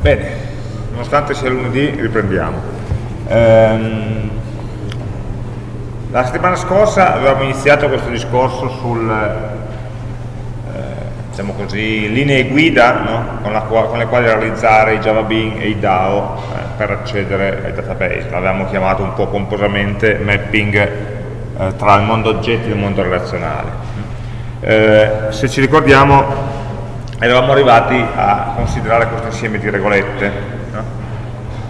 Bene, nonostante sia lunedì riprendiamo. Ehm, la settimana scorsa avevamo iniziato questo discorso sul, eh, diciamo così, linee guida no? con, con, le quali realizzare i Java Bean e i DAO eh, per accedere ai database. L'avevamo chiamato un po' pomposamente mapping eh, tra il mondo oggetti e il mondo relazionale. Eh, se ci ricordiamo eravamo arrivati a considerare questo insieme di regolette no?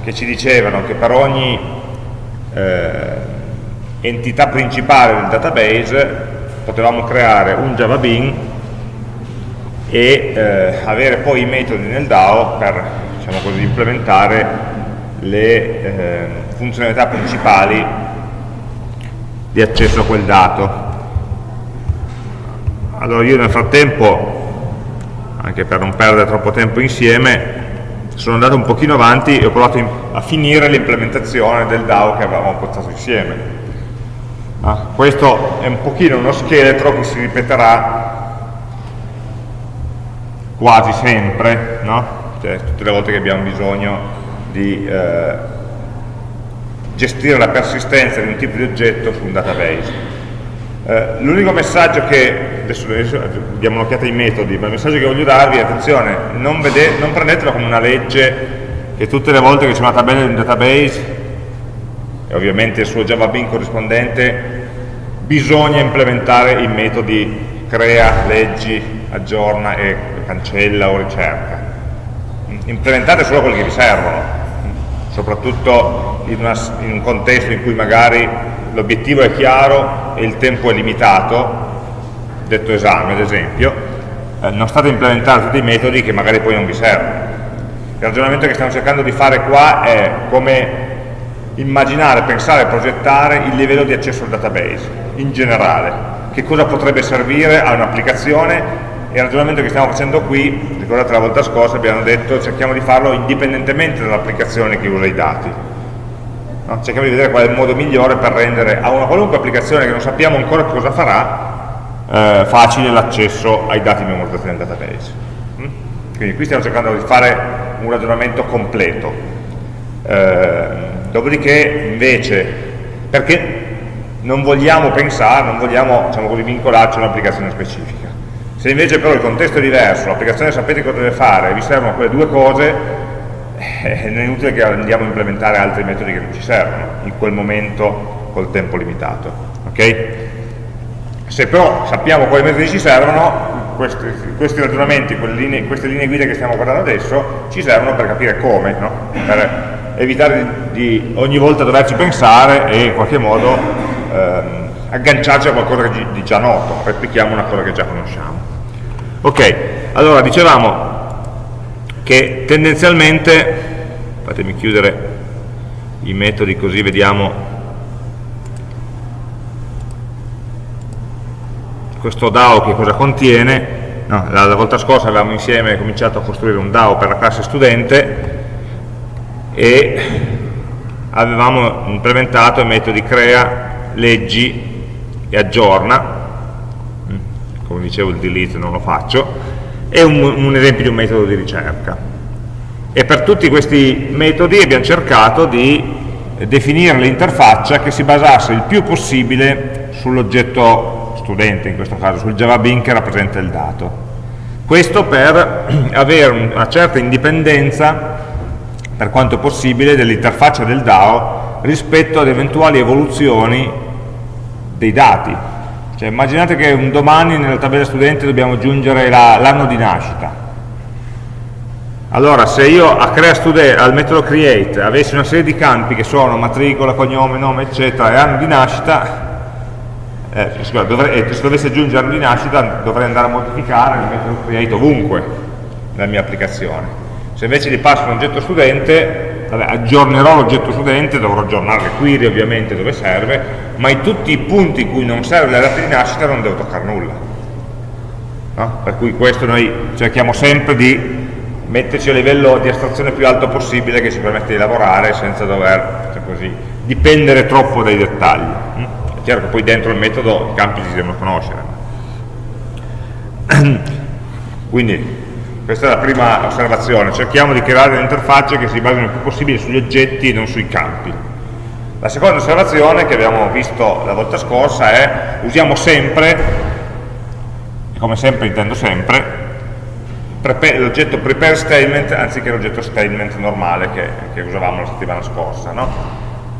che ci dicevano che per ogni eh, entità principale del database potevamo creare un Java Bean e eh, avere poi i metodi nel DAO per diciamo così, implementare le eh, funzionalità principali di accesso a quel dato. Allora io nel frattempo anche per non perdere troppo tempo insieme, sono andato un pochino avanti e ho provato a finire l'implementazione del DAO che avevamo portato insieme. Ah, questo è un pochino uno scheletro che si ripeterà quasi sempre, no? cioè, tutte le volte che abbiamo bisogno di eh, gestire la persistenza di un tipo di oggetto su un database. Eh, L'unico messaggio che, adesso, adesso diamo un'occhiata ai metodi, ma il messaggio che voglio darvi è attenzione, non, vede, non prendetelo come una legge che tutte le volte che c'è una tabella in un database, e ovviamente il suo Java Bean corrispondente, bisogna implementare i metodi crea, leggi, aggiorna e cancella o ricerca. Implementate solo quelli che vi servono, soprattutto in, una, in un contesto in cui magari l'obiettivo è chiaro e il tempo è limitato, detto esame ad esempio, eh, non state implementando tutti i metodi che magari poi non vi servono. Il ragionamento che stiamo cercando di fare qua è come immaginare, pensare, progettare il livello di accesso al database in generale, che cosa potrebbe servire a un'applicazione il ragionamento che stiamo facendo qui, ricordate la volta scorsa abbiamo detto cerchiamo di farlo indipendentemente dall'applicazione che usa i dati No? Cerchiamo di vedere qual è il modo migliore per rendere a una qualunque applicazione che non sappiamo ancora cosa farà eh, facile l'accesso ai dati memorizzati nel database. Mm? Quindi qui stiamo cercando di fare un ragionamento completo. Eh, dopodiché invece, perché non vogliamo pensare, non vogliamo diciamo così, vincolarci a un'applicazione specifica. Se invece però il contesto è diverso, l'applicazione sapete cosa deve fare, vi servono quelle due cose, eh, non è inutile che andiamo a implementare altri metodi che non ci servono in quel momento col tempo limitato. Okay? Se però sappiamo quali metodi ci servono, questi, questi ragionamenti, linee, queste linee guida che stiamo guardando adesso, ci servono per capire come, no? per evitare di, di, ogni volta doverci pensare e in qualche modo ehm, agganciarci a qualcosa di già noto, replichiamo una cosa che già conosciamo. Ok, allora dicevamo che tendenzialmente, fatemi chiudere i metodi così vediamo questo DAO che cosa contiene, no, la, la, volta scorsa avevamo insieme cominciato a costruire un DAO per la classe studente e avevamo implementato i metodi crea, leggi e aggiorna, mm, come dicevo il delete non lo faccio, è un, un esempio di un metodo di ricerca. E per tutti questi metodi abbiamo cercato di definire l'interfaccia che si basasse il più possibile sull'oggetto studente, in questo caso sul Java Bean che rappresenta il dato. Questo per avere una certa indipendenza, per quanto possibile, dell'interfaccia del DAO rispetto ad eventuali evoluzioni dei dati, cioè, immaginate che un domani nella tabella studente dobbiamo aggiungere l'anno di nascita. Allora, se io a crea student, al metodo create avessi una serie di campi che sono matricola, cognome, nome, eccetera, e anno di nascita, eh, dovrei, eh, se dovessi aggiungere di nascita dovrei andare a modificare il metodo create ovunque nella mia applicazione. Se invece gli passo un oggetto studente, vabbè, aggiornerò l'oggetto studente, dovrò aggiornare le query ovviamente dove serve, ma in tutti i punti in cui non serve la data di nascita non devo toccare nulla. No? Per cui questo noi cerchiamo sempre di metterci a livello di astrazione più alto possibile che ci permette di lavorare senza dover cioè così, dipendere troppo dai dettagli. Chiaro che poi dentro il metodo i campi si devono conoscere. Quindi Questa è la prima osservazione, cerchiamo di creare delle interfacce che si basino il più possibile sugli oggetti e non sui campi. La seconda osservazione che abbiamo visto la volta scorsa è usiamo sempre, e come sempre intendo sempre, l'oggetto prepare statement anziché l'oggetto statement normale che, che, usavamo la settimana scorsa, no?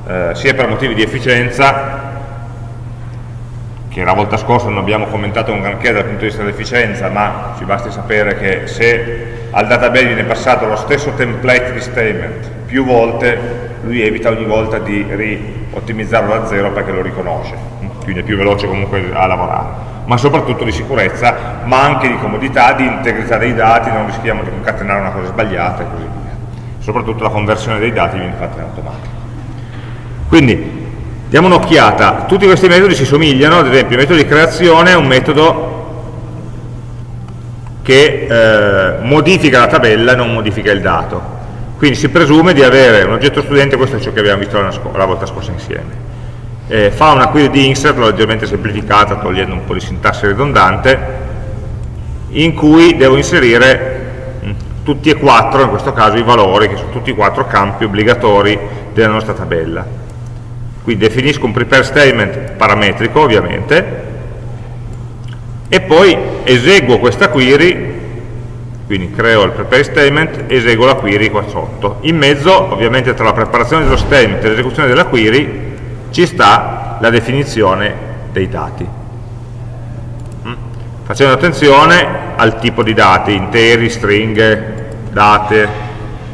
eh, sia per motivi di efficienza che la volta scorsa non abbiamo commentato un granché dal punto di vista dell'efficienza, ma ci basti sapere che se al database viene passato lo stesso template di statement più volte, lui evita ogni volta di ri-ottimizzarlo da zero perché lo riconosce, quindi è più veloce comunque a lavorare ma soprattutto di sicurezza, ma anche di comodità, di integrità dei dati, non rischiamo di concatenare una cosa sbagliata e così via. Soprattutto la conversione dei dati viene fatta in automatico. Quindi, diamo un'occhiata, tutti questi metodi si somigliano, ad esempio il metodo di creazione è un metodo che eh, modifica la tabella e non modifica il dato. Quindi si presume di avere un oggetto studente, questo è ciò che abbiamo visto la, la volta scorsa insieme. Eh, fa una query di insert leggermente semplificata togliendo un po' di sintassi ridondante in cui devo inserire mm, tutti e quattro, in questo caso i valori che sono tutti e quattro campi obbligatori della nostra tabella quindi definisco un prepare statement parametrico ovviamente e poi eseguo questa query quindi creo il prepare statement, eseguo la query qua sotto in mezzo ovviamente tra la preparazione dello statement e l'esecuzione della query ci sta la definizione dei dati. Mm? Facendo attenzione al tipo di dati, interi, stringhe, date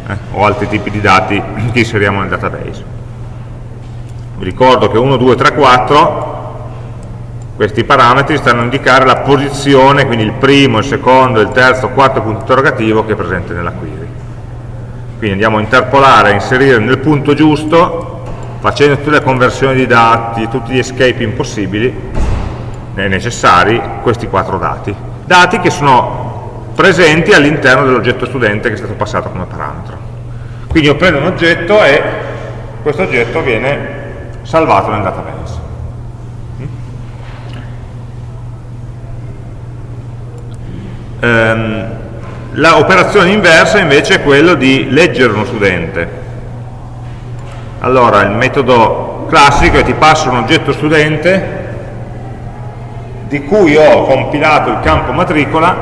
eh, o altri tipi di dati che inseriamo nel database. Ricordo che 1, 2, 3, 4 questi parametri stanno a indicare la posizione, quindi il primo, il secondo, il terzo, il quarto punto interrogativo che è presente nella query. Quindi andiamo a interpolare, a inserire nel punto giusto facendo tutte le conversioni di dati, tutti gli escape impossibili, necessari, questi quattro dati. Dati che sono presenti all'interno dell'oggetto studente che è stato passato come parametro. Quindi io prendo un oggetto e questo oggetto viene salvato nel database. Um, L'operazione inversa invece è quella di leggere uno studente allora, il metodo classico è ti passo un oggetto studente di cui ho compilato il campo matricola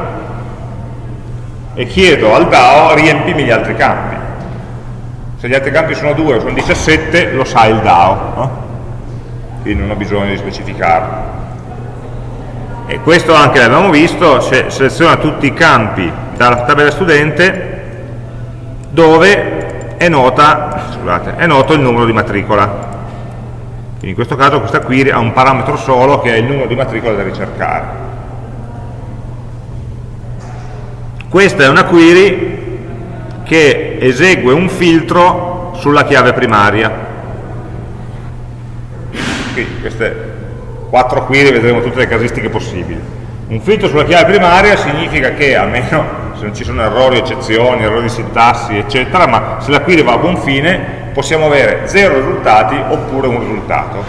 e chiedo al DAO riempimi gli altri campi. Se gli altri campi sono 2 o sono 17, lo sa il DAO, no? quindi non ho bisogno di specificarlo. E questo anche l'abbiamo visto, se seleziona tutti i campi dalla tabella studente dove è, nota, scusate, è noto il numero di matricola. Quindi in questo caso questa query ha un parametro solo che è il numero di matricola da ricercare. Questa è una query che esegue un filtro sulla chiave primaria. Quindi queste quattro query vedremo tutte le casistiche possibili. Un filtro sulla chiave primaria significa che almeno se non ci sono errori, eccezioni, errori di sintassi, eccetera, ma se la query va a buon fine possiamo avere zero risultati oppure un risultato.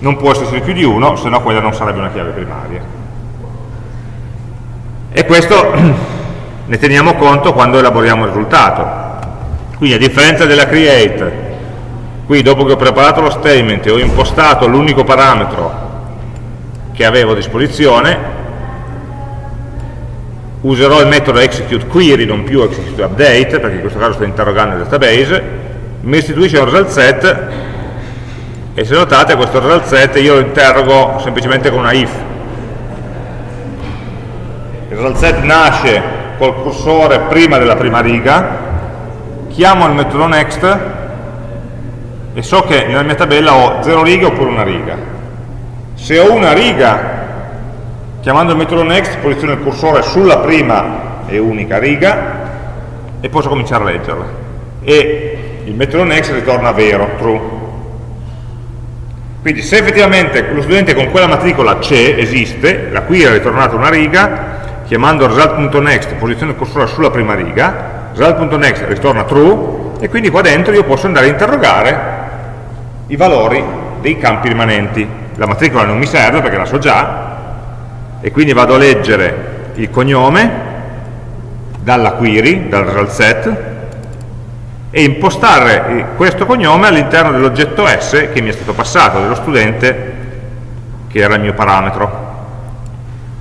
Non può esserci più di uno, se no quella non sarebbe una chiave primaria. E questo ne teniamo conto quando elaboriamo il risultato. Quindi a differenza della create, qui dopo che ho preparato lo statement e ho impostato l'unico parametro che avevo a disposizione, userò il metodo execute query, non più execute update, perché in questo caso sto interrogando il database, mi restituisce un result set e se notate questo result set io lo interrogo semplicemente con una if. Il result set nasce col cursore prima della prima riga, chiamo il metodo next e so che nella mia tabella ho 0 righe oppure una riga. Se ho una riga Chiamando il metodo next posiziono il cursore sulla prima e unica riga e posso cominciare a leggerla. E il metodo next ritorna vero, true. Quindi se effettivamente lo studente con quella matricola c'è, esiste, la query ha ritornato una riga, chiamando result.next posiziono il cursore sulla prima riga, result.next ritorna true, e quindi qua dentro io posso andare a interrogare i valori dei campi rimanenti. La matricola non mi serve perché la so già, e quindi vado a leggere il cognome dalla query, dal result set, e impostare questo cognome all'interno dell'oggetto S che mi è stato passato, dello studente che era il mio parametro.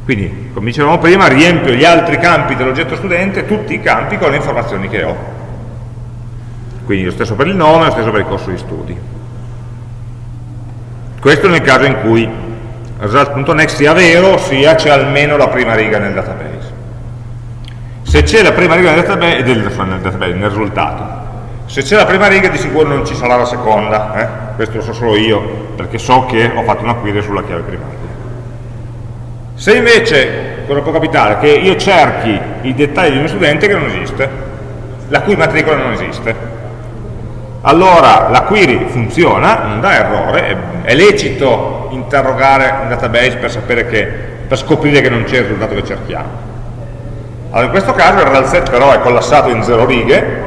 Quindi, come dicevamo prima, riempio gli altri campi dell'oggetto studente, tutti i campi con le informazioni che ho. Quindi lo stesso per il nome, lo stesso per il corso di studi. Questo nel caso in cui result.next sia vero, ossia c'è almeno la prima riga nel database. Se c'è la prima riga nel database, del, nel, database, nel risultato, se c'è la prima riga di sicuro non ci sarà la seconda, eh? questo lo so solo io, perché so che ho fatto una query sulla chiave primaria. Se invece, cosa può capitare? Che io cerchi i dettagli di uno studente che non esiste, la cui matricola non esiste. Allora la query funziona, non dà errore, è, lecito interrogare un database per, che, per scoprire che non c'è il risultato che cerchiamo. Allora in questo caso il real set però è collassato in zero righe,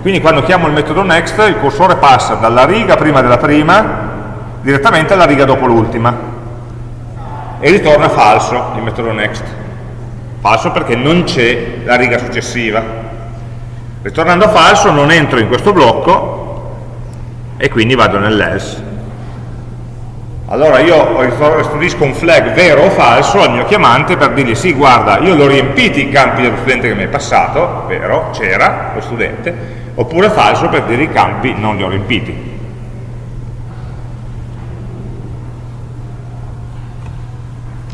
quindi quando chiamo il metodo next il cursore passa dalla riga prima della prima direttamente alla riga dopo l'ultima e ritorna falso il metodo next. Falso perché non c'è la riga successiva. Ritornando falso non entro in questo blocco e quindi vado nell'else. Allora io restituisco un flag vero o falso al mio chiamante per dirgli sì, guarda, io l'ho riempiti i campi dello studente che mi è passato, vero, c'era lo studente, oppure falso per dire i campi non li ho riempiti.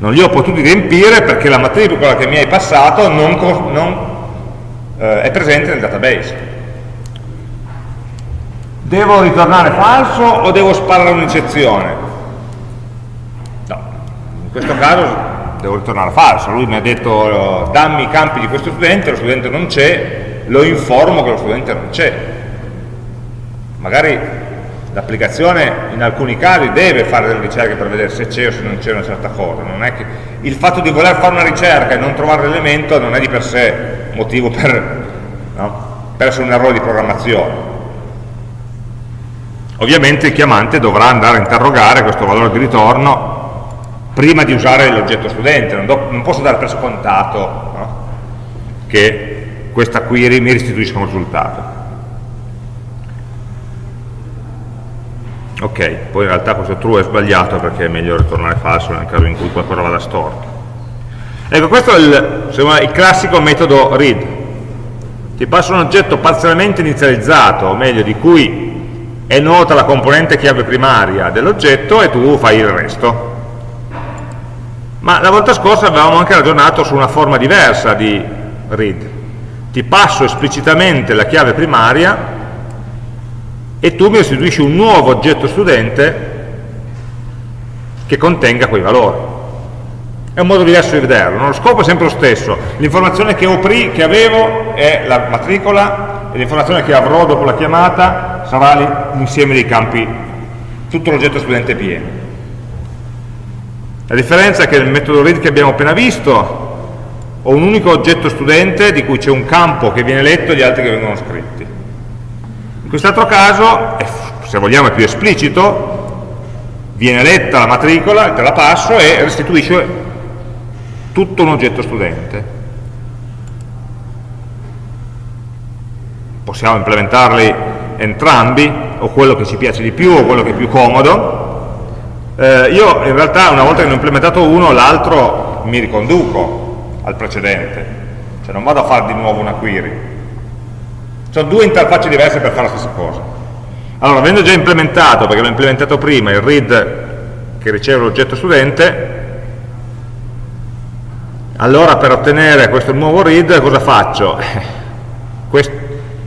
Non li ho potuti riempire perché la matricola che mi hai passato non, non eh, è presente nel database. Devo ritornare falso o devo sparare un'eccezione? No, in questo caso devo ritornare falso, lui mi ha detto dammi i campi di questo studente, lo studente non c'è, lo informo che lo studente non c'è. Magari l'applicazione in alcuni casi deve fare delle ricerche per vedere se c'è o se non c'è una certa cosa che il fatto di voler fare una ricerca e non trovare l'elemento non è di per sé motivo per, no? per essere un errore di programmazione ovviamente il chiamante dovrà andare a interrogare questo valore di ritorno prima di usare l'oggetto studente non, do, non, posso dare per scontato no? che questa query mi restituisca un risultato ok, poi in realtà questo true è sbagliato perché è meglio ritornare falso nel caso in cui qualcosa vada storto. Ecco questo è il, il classico metodo read. Ti passa un oggetto parzialmente inizializzato o meglio di cui è nota la componente chiave primaria dell'oggetto e tu fai il resto. Ma la volta scorsa avevamo anche ragionato su una forma diversa di read. Ti passo esplicitamente la chiave primaria e tu mi restituisci un nuovo oggetto studente che contenga quei valori. È un modo diverso di vederlo, no? lo scopo è sempre lo stesso, l'informazione che, che, avevo è la matricola e l'informazione che avrò dopo la chiamata sarà l'insieme dei campi, tutto l'oggetto studente pieno. La differenza è che nel metodo read che abbiamo appena visto ho un unico oggetto studente di cui c'è un campo che viene letto e gli altri che vengono scritti quest'altro caso, se vogliamo è più esplicito, viene letta la matricola, te la passo e restituisce tutto un oggetto studente. Possiamo implementarli entrambi, o quello che ci piace di più o quello che è più comodo. Eh, io in realtà una volta che ne ho implementato uno, l'altro mi riconduco al precedente, cioè non vado a fare di nuovo una query, sono due interfacce diverse per fare la stessa cosa. Allora, avendo già implementato, perché l'ho implementato prima, il read che riceve l'oggetto studente, allora per ottenere questo nuovo read cosa faccio? Quest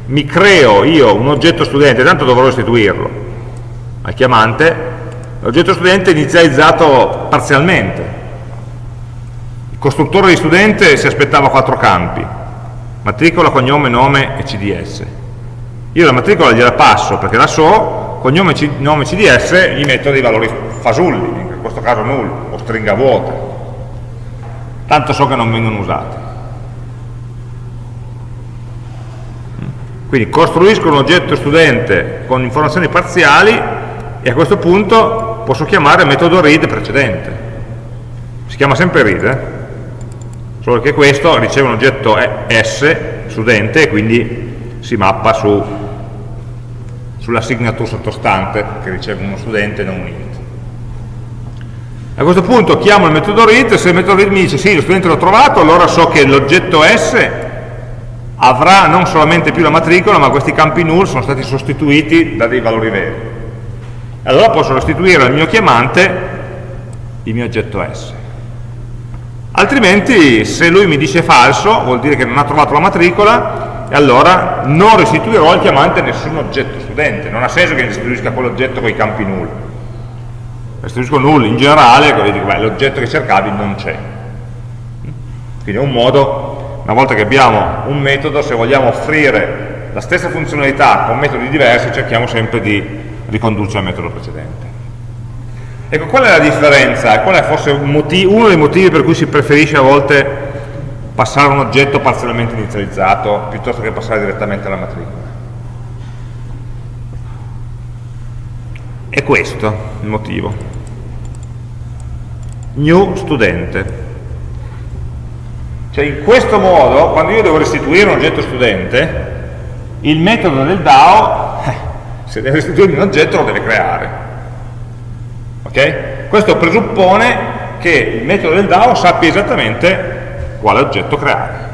mi creo io un oggetto studente, tanto dovrò restituirlo al chiamante, l'oggetto studente è inizializzato parzialmente. Il costruttore di studente si aspettava quattro campi, matricola, cognome, nome e CDS. Io la matricola gliela passo perché la so, cognome, nome, CDS gli metto dei valori fasulli, in questo caso null o stringa vuota. Tanto so che non vengono usati. Quindi costruisco un oggetto studente con informazioni parziali e a questo punto posso chiamare metodo read precedente. Si chiama sempre read, eh? Solo che questo riceve un oggetto S studente e quindi si mappa su, sulla signature sottostante che riceve uno studente e non un int. A questo punto chiamo il metodo read, se il metodo read mi dice sì, lo studente l'ho trovato, allora so che l'oggetto S avrà non solamente più la matricola, ma questi campi null sono stati sostituiti da dei valori veri. Allora posso restituire al mio chiamante il mio oggetto S. Altrimenti, se lui mi dice falso, vuol dire che non ha trovato la matricola, e allora non restituirò al chiamante nessun oggetto studente. Non ha senso che restituisca quell'oggetto con i campi null. Restituisco null in generale, l'oggetto che cercavi non c'è. Quindi è un modo, una volta che abbiamo un metodo, se vogliamo offrire la stessa funzionalità con metodi diversi, cerchiamo sempre di ricondurci al metodo precedente. Ecco, qual è la differenza? Qual è forse un uno dei motivi per cui si preferisce a volte passare un oggetto parzialmente inizializzato piuttosto che passare direttamente alla matricola? È questo il motivo. New studente. Cioè in questo modo, quando io devo restituire un oggetto studente, il metodo del DAO, se deve restituire un oggetto lo deve creare Okay? Questo presuppone che il metodo del DAO sappia esattamente quale oggetto creare.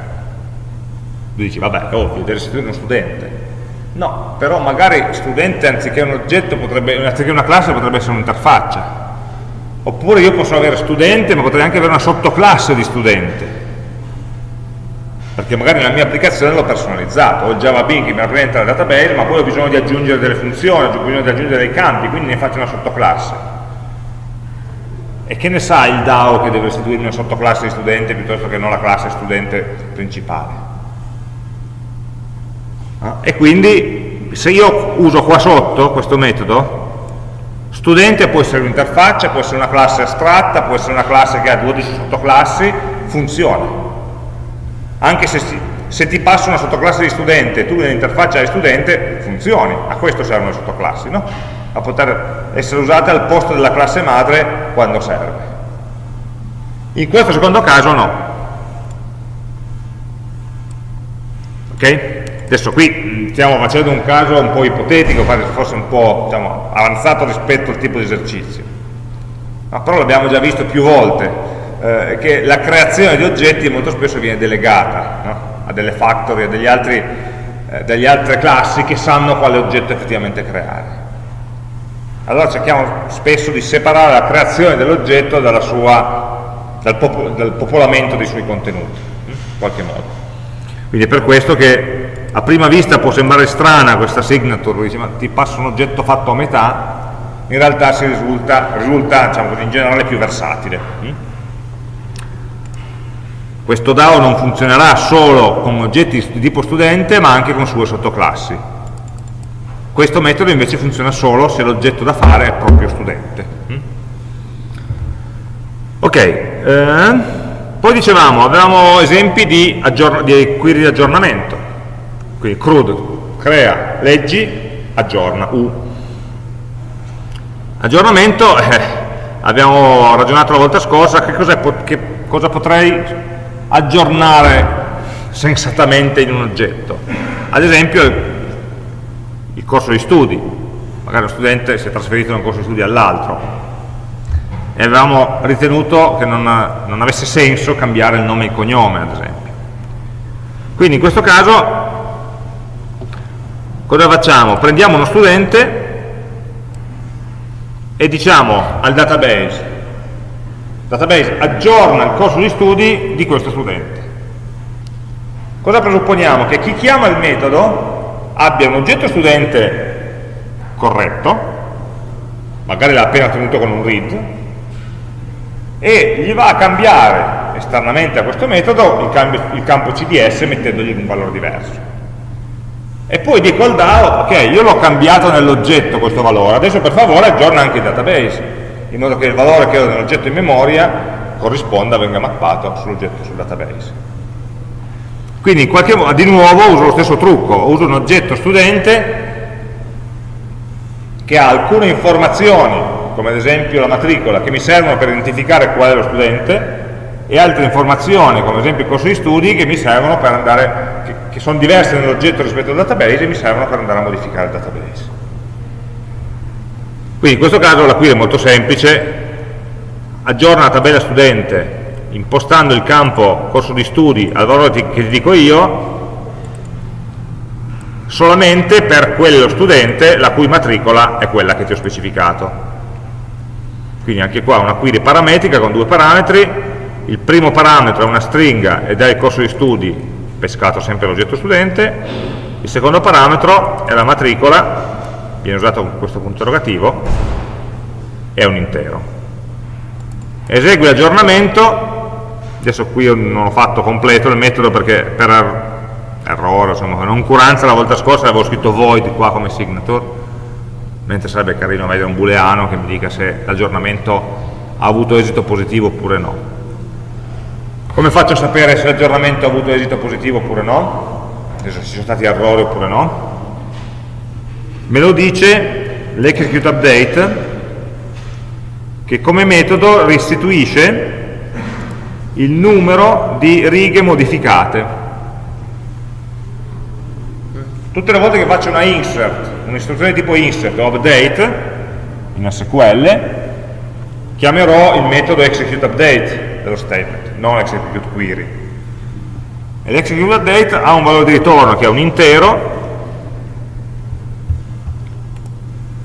Tu dici, vabbè, è ovvio, deve restituire uno studente. No, però magari studente anziché un oggetto, potrebbe, anziché una classe potrebbe essere un'interfaccia. Oppure io posso avere studente, ma potrei anche avere una sottoclasse di studente. Perché magari nella mia applicazione l'ho personalizzato, ho il Java Bean che mi rappresenta la database, ma poi ho bisogno di aggiungere delle funzioni, ho bisogno di aggiungere dei campi, quindi ne faccio una sottoclasse e che ne sa il DAO che deve restituire una sottoclasse di studente piuttosto che non la classe studente principale? Ah, e quindi se io uso qua sotto questo metodo, studente può essere un'interfaccia, può essere una classe astratta, può essere una classe che ha 12 sottoclassi, funziona. Anche se, se ti passo una sottoclasse di studente e tu nell'interfaccia di studente, funzioni. A questo servono le sottoclassi, no? A poter essere usate al posto della classe madre quando serve. In questo secondo caso no. Ok? Adesso qui stiamo facendo un caso un po' ipotetico, forse un po' diciamo, avanzato rispetto al tipo di esercizio. Ma però l'abbiamo già visto più volte, eh, che la creazione di oggetti molto spesso viene delegata no? a delle factory, a degli altri, eh, delle altre classi che sanno quale oggetto effettivamente creare allora cerchiamo spesso di separare la creazione dell'oggetto dal, popo dal, popolamento dei suoi contenuti, in qualche modo. Quindi è per questo che a prima vista può sembrare strana questa signature, dice, ma ti passa un oggetto fatto a metà, in realtà si risulta, risulta diciamo in generale più versatile. Questo DAO non funzionerà solo con oggetti di tipo studente, ma anche con sue sottoclassi questo metodo invece funziona solo se l'oggetto da fare è proprio studente. Mm? Ok, eh, poi dicevamo, avevamo esempi di, di query di aggiornamento. Quindi CRUD, crea, leggi, aggiorna, U. Aggiornamento, eh, abbiamo ragionato la volta scorsa, che, che cosa potrei aggiornare sensatamente in un oggetto? Ad esempio il corso di studi, magari lo studente si è trasferito da un corso di studi all'altro e avevamo ritenuto che non, non avesse senso cambiare il nome e il cognome, ad esempio. Quindi in questo caso cosa facciamo? Prendiamo uno studente e diciamo al database, database aggiorna il corso di studi di questo studente. Cosa presupponiamo? Che chi chiama il metodo abbia un oggetto studente corretto, magari l'ha appena tenuto con un read, e gli va a cambiare esternamente a questo metodo il, cambio, il campo CDS mettendogli un valore diverso. E poi dico al DAO, ok, io l'ho cambiato nell'oggetto questo valore, adesso per favore aggiorna anche il database, in modo che il valore che ho nell'oggetto in memoria corrisponda, venga mappato sull'oggetto sul database. Quindi in qualche modo, di nuovo uso lo stesso trucco, uso un oggetto studente che ha alcune informazioni, come ad esempio la matricola, che mi servono per identificare qual è lo studente, e altre informazioni, come ad esempio il corso di studi, che mi servono per andare, che, che sono diverse nell'oggetto rispetto al database e mi servono per andare a modificare il database. Quindi in questo caso la query è molto semplice, aggiorna la tabella studente impostando il campo corso di studi al valore che ti dico io, solamente per quello studente la cui matricola è quella che ti ho specificato. Quindi anche qua una query parametrica con due parametri, il primo parametro è una stringa ed è il corso di studi pescato sempre l'oggetto studente, il secondo parametro è la matricola, viene usato questo punto interrogativo, è un intero. Esegue l'aggiornamento, adesso qui non ho fatto completo il metodo perché per errore, insomma, noncuranza la volta scorsa avevo scritto void qua come signature, mentre sarebbe carino avere un booleano che mi dica se l'aggiornamento ha avuto esito positivo oppure no. Come faccio a sapere se l'aggiornamento ha avuto esito positivo oppure no? Se ci sono stati errori oppure no? Me lo dice l'execute update che come metodo restituisce il numero di righe modificate tutte le volte che faccio una insert, un'istruzione tipo insert o update in SQL, chiamerò il metodo execute update dello statement, non execute query. E l'execute update ha un valore di ritorno che è un intero,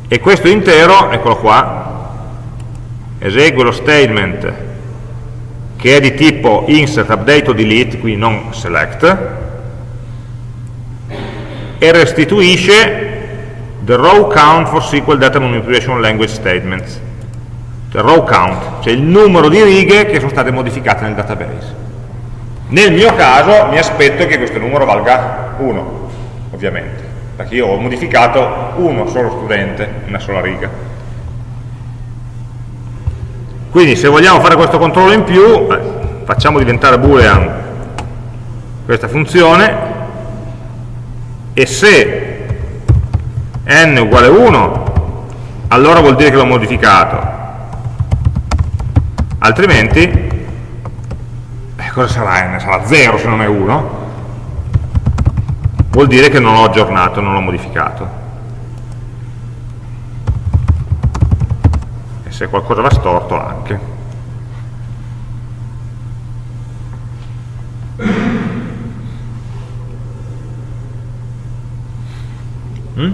e questo intero, eccolo qua, esegue lo statement che è di tipo insert, update o delete, quindi non select, e restituisce the row count for SQL Data Manipulation Language Statements. The row count, cioè il numero di righe che sono state modificate nel database. Nel mio caso mi aspetto che questo numero valga 1 ovviamente perché io ho modificato uno solo studente, una sola riga quindi se vogliamo fare questo controllo in più eh, facciamo diventare boolean questa funzione. E se n uguale 1 allora vuol dire che l'ho modificato. Altrimenti eh, cosa sarà n? sarà 0 se non è 1 vuol dire che non l'ho aggiornato, non l'ho modificato se qualcosa va storto anche Mm?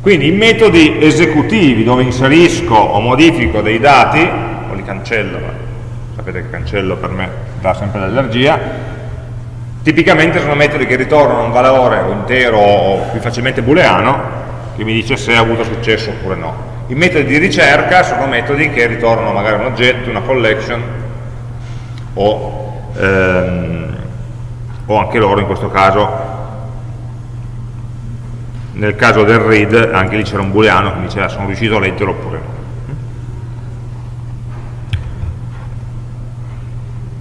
Quindi i metodi esecutivi dove inserisco o modifico dei dati, o li cancello, sapete che cancello per me dà sempre l'allergia, tipicamente sono metodi che ritornano un valore intero o più facilmente booleano che mi dice se ha avuto successo oppure no. I metodi di ricerca sono metodi che ritornano magari un oggetto, una collection o, ehm, o anche loro in questo caso. Nel caso del read anche lì c'era un booleano che diceva sono riuscito a leggerlo oppure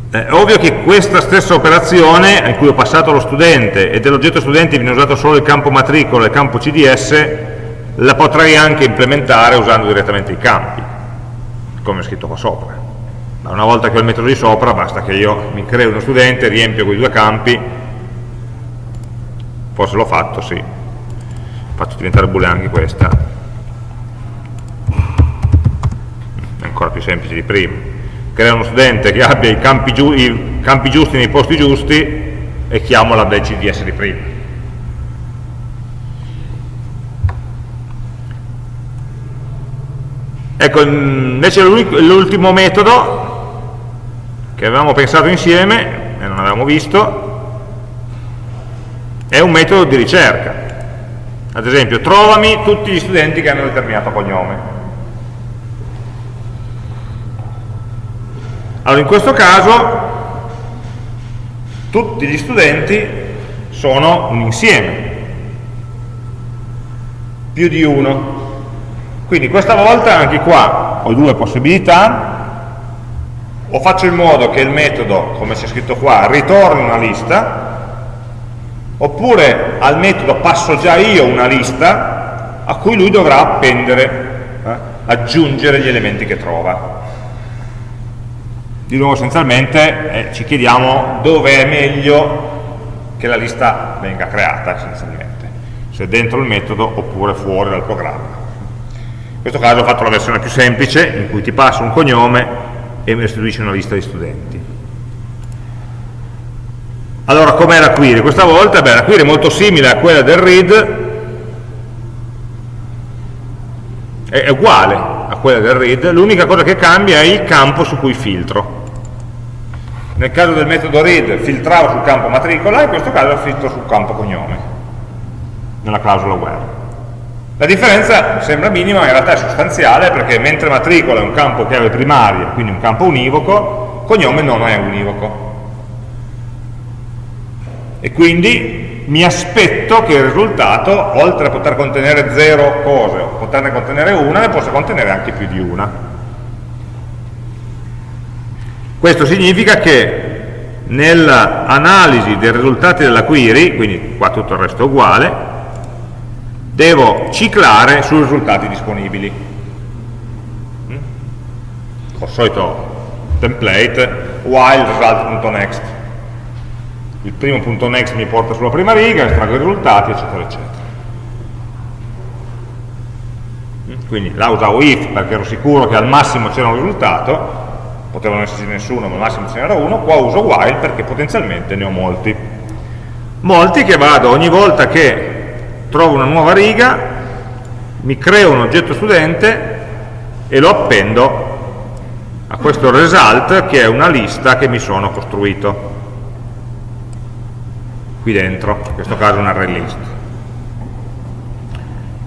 no. È ovvio che questa stessa operazione, in cui ho passato lo studente e dell'oggetto studente viene usato solo il campo matricola e il campo CDS, la potrei anche implementare usando direttamente i campi, come è scritto qua sopra. Ma una volta che ho il metodo di sopra, basta che io mi creo uno studente, riempio quei due campi, forse l'ho fatto, sì, faccio diventare boolean anche questa. È ancora più semplice di prima. Crea uno studente che abbia i campi, giu i campi giusti nei posti giusti e chiamo la del CDS di prima ecco invece l'ultimo metodo che avevamo pensato insieme e non avevamo visto è un metodo di ricerca ad esempio, trovami tutti gli studenti che hanno determinato cognome. Allora, in questo caso, tutti gli studenti sono un insieme, più di uno. Quindi questa volta anche qua ho due possibilità, o faccio in modo che il metodo, come c'è scritto qua, ritorni una lista, oppure al metodo passo già io una lista a cui lui dovrà appendere, eh, aggiungere gli elementi che trova. di nuovo essenzialmente eh, ci chiediamo dove è meglio che la lista venga creata essenzialmente, se dentro il metodo oppure fuori dal programma. In questo caso ho fatto la versione più semplice, in cui ti passo un cognome e mi restituisce una lista di studenti. Allora, com'è la query? Questa volta, beh, la query è molto simile a quella del read, è uguale a quella del read, l'unica cosa che cambia è il campo su cui filtro. Nel caso del metodo read filtravo sul campo matricola, in questo caso filtro sul campo cognome, nella clausola where. La differenza sembra minima, ma in realtà è sostanziale perché mentre matricola è un campo chiave primaria, quindi un campo univoco, cognome non è univoco. E quindi mi aspetto che il risultato, oltre a poter contenere zero cose o poterne contenere una, ne possa contenere anche più di una. Questo significa che nell'analisi dei risultati della query, quindi qua tutto il resto è uguale, devo ciclare sui risultati disponibili. Mm? Col solito template while result.next. Il primo punto next mi porta sulla prima riga, estraggo i risultati, eccetera, eccetera. Mm? Quindi là usavo if perché ero sicuro che al massimo c'era un risultato, potevano esserci nessuno, ma al massimo ce n'era uno, qua uso while perché potenzialmente ne ho molti. Molti che vado ogni volta che trovo una nuova riga, mi creo un oggetto studente e lo appendo a questo result che è una lista che mi sono costruito qui dentro, in questo caso un array list.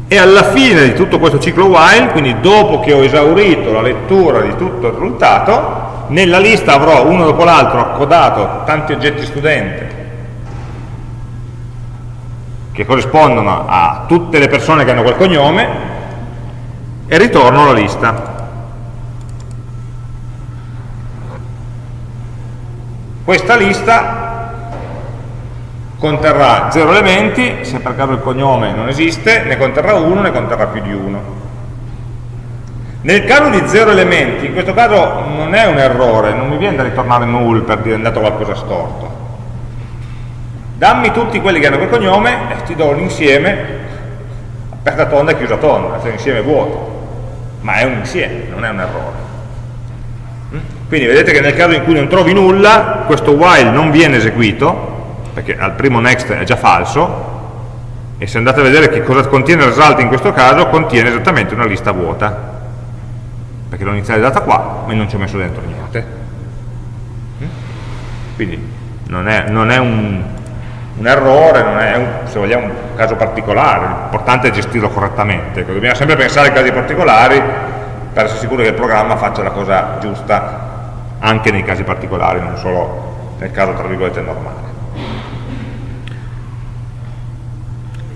E alla fine di tutto questo ciclo while, quindi dopo che ho esaurito la lettura di tutto il risultato, nella lista avrò uno dopo l'altro accodato tanti oggetti studente che corrispondono a tutte le persone che hanno quel cognome e ritorno la lista. Questa lista conterrà 0 elementi, se per caso il cognome non esiste, ne conterrà uno, ne conterrà più di uno. Nel caso di 0 elementi, in questo caso non è un errore, non mi viene da ritornare null per dire è andato qualcosa storto dammi tutti quelli che hanno quel cognome e ti do un insieme aperta tonda e chiusa tonda, cioè un insieme vuoto. Ma è un insieme, non è un errore. Mm? quindi vedete che nel caso in cui non trovi nulla questo while non viene eseguito perché al primo next è già falso e se andate a vedere che cosa contiene il result in questo caso contiene esattamente una lista vuota. Perché l'ho inizializzata qua ma non ci ho messo dentro niente. Mm? quindi non è, non è un, un errore, non è un, se vogliamo un caso particolare, l'importante è gestirlo correttamente, ecco, dobbiamo sempre pensare ai casi particolari per essere sicuri che il programma faccia la cosa giusta anche nei casi particolari, non solo nel caso tra virgolette normale.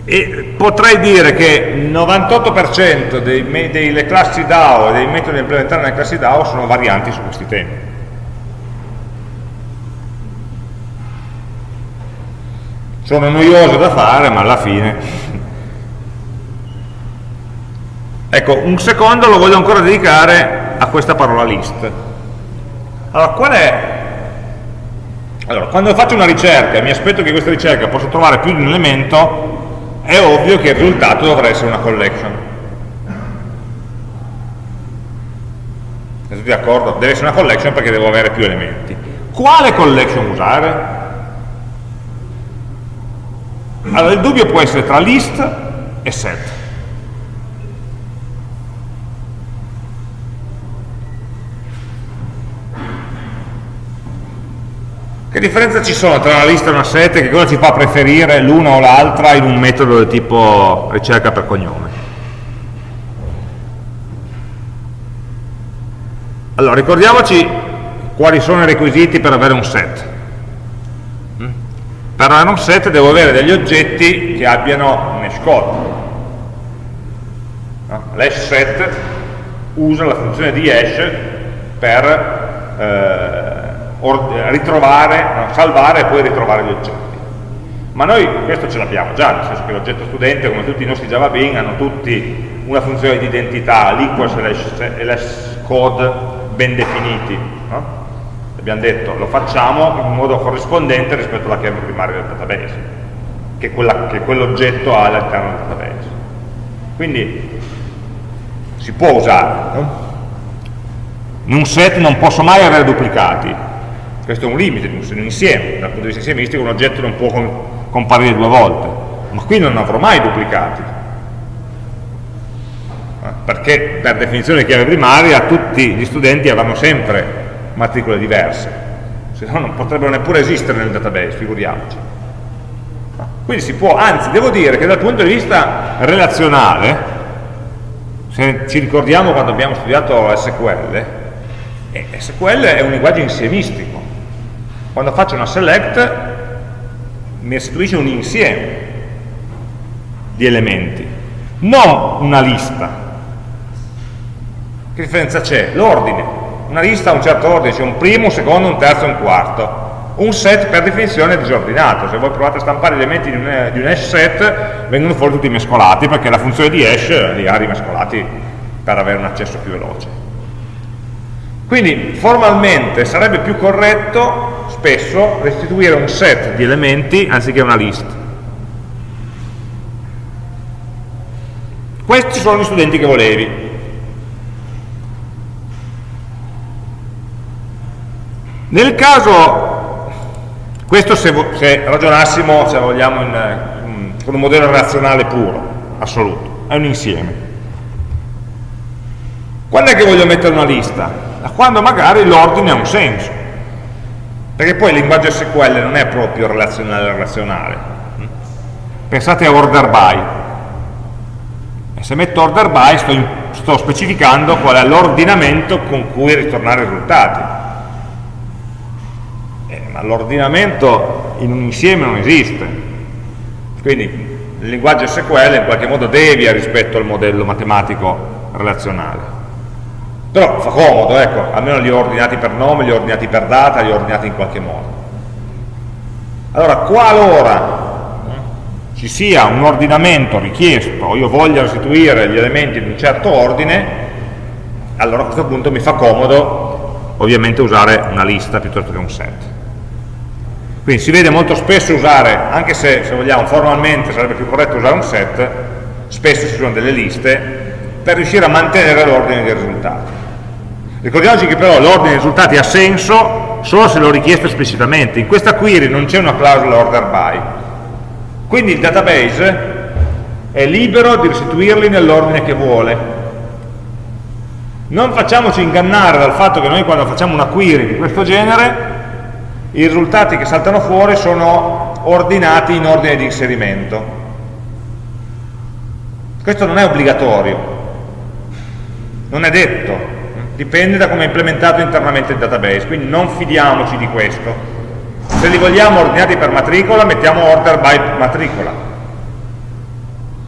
E potrei dire che il 98% delle classi DAO e dei metodi da implementare nelle classi DAO sono varianti su questi temi sono noiose da fare ma alla fine. Ecco un secondo lo voglio ancora dedicare a questa parola list. Allora qual è? Allora, quando faccio una ricerca e mi aspetto che questa ricerca possa trovare più di un elemento è ovvio che il risultato dovrà essere una collection. Siete d'accordo? deve essere una collection perché devo avere più elementi. Quale collection usare? Allora il dubbio può essere tra list e set. Che differenza ci sono tra una lista e una set e che cosa ci fa preferire l'una o l'altra in un metodo del tipo ricerca per cognome? Allora, ricordiamoci quali sono i requisiti per avere un set per un set devo avere degli oggetti che abbiano un hash code no? l'hash set usa la funzione di hash per eh, ritrovare, no, salvare e poi ritrovare gli oggetti ma noi questo ce l'abbiamo già, nel senso che l'oggetto studente, come tutti i nostri Java Bean, hanno tutti una funzione di identità, l'equals e l'hash code ben definiti. No? Abbiamo detto lo facciamo in modo corrispondente rispetto alla chiave primaria del database, che, quell'oggetto ha all'interno del database. Quindi si può usare. In un set non posso mai avere duplicati, questo è un limite di un insieme, dal punto di vista insiemistico un oggetto non può comparire due volte, ma qui non avrò mai duplicati, perché per definizione di chiave primaria tutti gli studenti avranno sempre matricole diverse, se no non potrebbero neppure esistere nel database, figuriamoci. Quindi si può, anzi devo dire che dal punto di vista relazionale, se ci ricordiamo quando abbiamo studiato SQL, eh, SQL è un linguaggio insiemistico. Quando faccio una select mi restituisce un insieme di elementi, non una lista. Che differenza c'è? L'ordine una lista ha un certo ordine, c'è un primo, un secondo, un terzo e un quarto. Un set per definizione è disordinato, se voi provate a stampare gli elementi di un, di un hash set vengono fuori tutti mescolati perché la funzione di hash li ha rimescolati per avere un accesso più veloce. Quindi formalmente sarebbe più corretto spesso restituire un set di elementi anziché una list. Questi sono gli studenti che volevi, Nel caso, questo se, se ragionassimo, se vogliamo, in, in, con un modello relazionale puro, assoluto, è un insieme. Quando è che voglio mettere una lista? Da quando magari l'ordine ha un senso. Perché poi il linguaggio SQL non è proprio relazionale relazionale. Pensate a order by. E se metto order by sto, in, sto specificando qual è l'ordinamento con cui ritornare i risultati ma l'ordinamento in un insieme non esiste. Quindi il linguaggio SQL in qualche modo devia rispetto al modello matematico relazionale. Però fa comodo, ecco, almeno li ho ordinati per nome, li ho ordinati per data, li ho ordinati in qualche modo. Allora, qualora ci sia un ordinamento richiesto, o io voglia restituire gli elementi in un certo ordine, allora a questo punto mi fa comodo ovviamente usare una lista piuttosto che un set. Quindi si vede molto spesso usare, anche se, se vogliamo formalmente sarebbe più corretto usare un set, spesso ci sono delle liste per riuscire a mantenere l'ordine dei risultati. Ricordiamoci che però l'ordine dei risultati ha senso solo se l'ho richiesto esplicitamente. In questa query non c'è una clausola order by. Quindi il database è libero di restituirli nell'ordine che vuole. Non facciamoci ingannare dal fatto che noi quando facciamo una query di questo genere i risultati che saltano fuori sono ordinati in ordine di inserimento. Questo non è obbligatorio, non è detto, dipende da come è implementato internamente il database, quindi non fidiamoci di questo. Se li vogliamo ordinati per matricola, mettiamo order by matricola.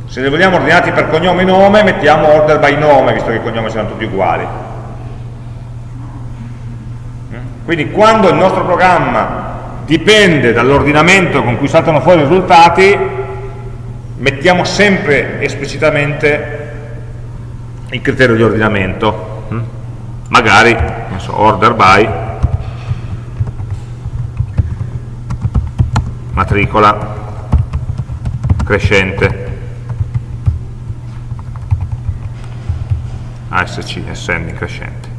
Se li vogliamo ordinati per cognome e nome, mettiamo order by nome, visto che i cognomi sono tutti uguali. Quindi quando il nostro programma dipende dall'ordinamento con cui saltano fuori i risultati, mettiamo sempre esplicitamente il criterio di ordinamento. Hm? Magari, so, order by, matricola, crescente, ASC, ascending, crescente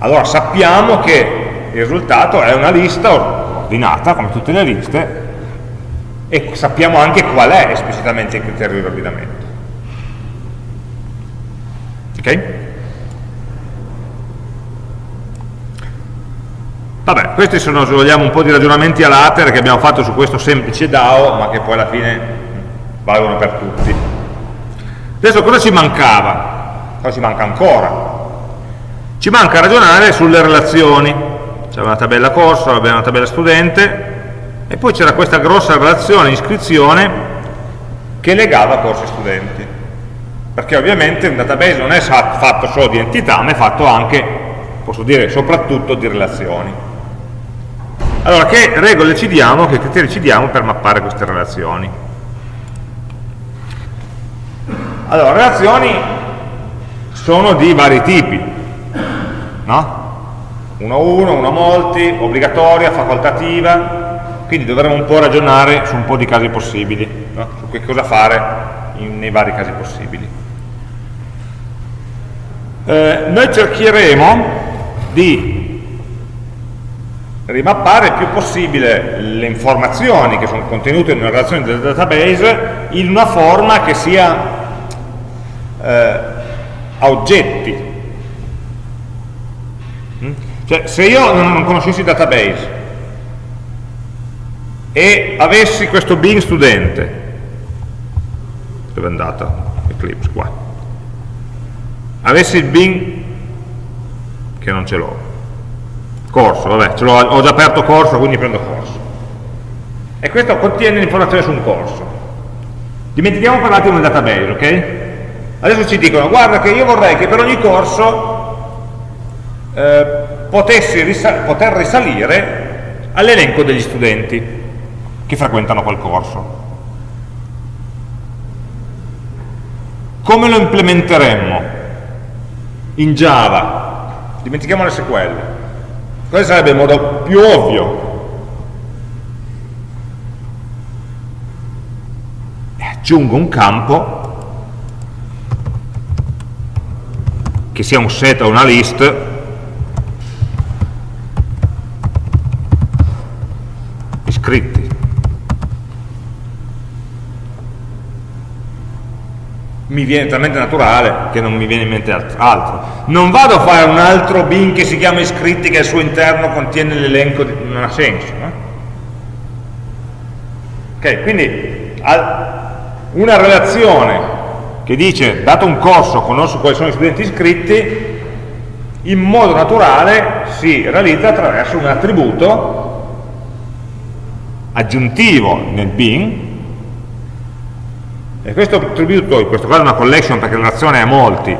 allora sappiamo che il risultato è una lista ordinata, come tutte le liste, e sappiamo anche qual è esplicitamente il criterio di ordinamento. Ok? Vabbè, questi sono, se vogliamo, un po' di ragionamenti a latere che abbiamo fatto su questo semplice DAO, ma che poi alla fine valgono per tutti. Adesso cosa ci mancava? Cosa ci manca ancora? Ci manca ragionare sulle relazioni. C'era una tabella corso, abbiamo una tabella studente, e poi c'era questa grossa relazione iscrizione che legava corsi studenti. Perché ovviamente un database non è fatto solo di entità, ma è fatto anche, posso dire, soprattutto di relazioni. Allora, che regole ci diamo, che criteri ci diamo per mappare queste relazioni? Allora, relazioni sono di vari tipi no? uno a uno, uno a molti, obbligatoria, facoltativa, quindi dovremo un po' ragionare su un po' di casi possibili, no? su che cosa fare in, nei vari casi possibili. Eh, noi cercheremo di rimappare il più possibile le informazioni che sono contenute in una relazione del database in una forma che sia eh, a oggetti, cioè, se io non conoscessi il database e avessi questo Bing studente, dove è andato Eclipse? Qua. Avessi il Bing, che non ce l'ho, corso, vabbè, ho già aperto corso, quindi prendo corso. E questo contiene l'informazione su un corso. Dimentichiamo per un attimo il database, ok? Adesso ci dicono, guarda che io vorrei che per ogni corso eh, risal poter risalire all'elenco degli studenti che frequentano quel corso. Come lo implementeremmo? In Java. Dimentichiamo le SQL. Questo sarebbe il modo più ovvio. E aggiungo un campo che sia un set o una list iscritti. Mi viene talmente naturale che non mi viene in mente altro. Non vado a fare un altro bin che si chiama iscritti che al suo interno contiene l'elenco, di... non ha senso. No? Ok, quindi una relazione che dice dato un corso conosco quali sono gli studenti iscritti in modo naturale si realizza attraverso un attributo aggiuntivo nel bin e questo attributo in questo caso è una collection perché la relazione è molti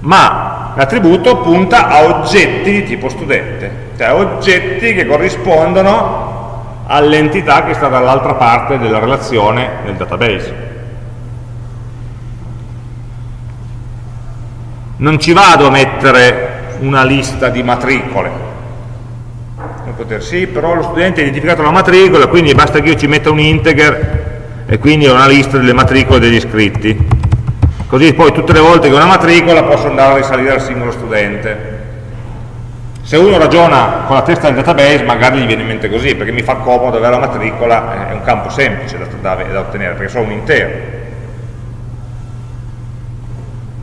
ma l'attributo punta a oggetti di tipo studente cioè oggetti che corrispondono all'entità che sta dall'altra parte della relazione nel database. Non ci vado a mettere una lista di matricole. Poter, sì, però lo studente ha identificato la matricola, quindi basta che io ci metta un integer e quindi ho una lista delle matricole degli iscritti. Così poi tutte le volte che ho una matricola posso andare a risalire al singolo studente. Se uno ragiona con la testa del database magari gli viene in mente così, perché mi fa comodo avere la matricola, è un campo semplice da, da, da ottenere, perché sono un intero.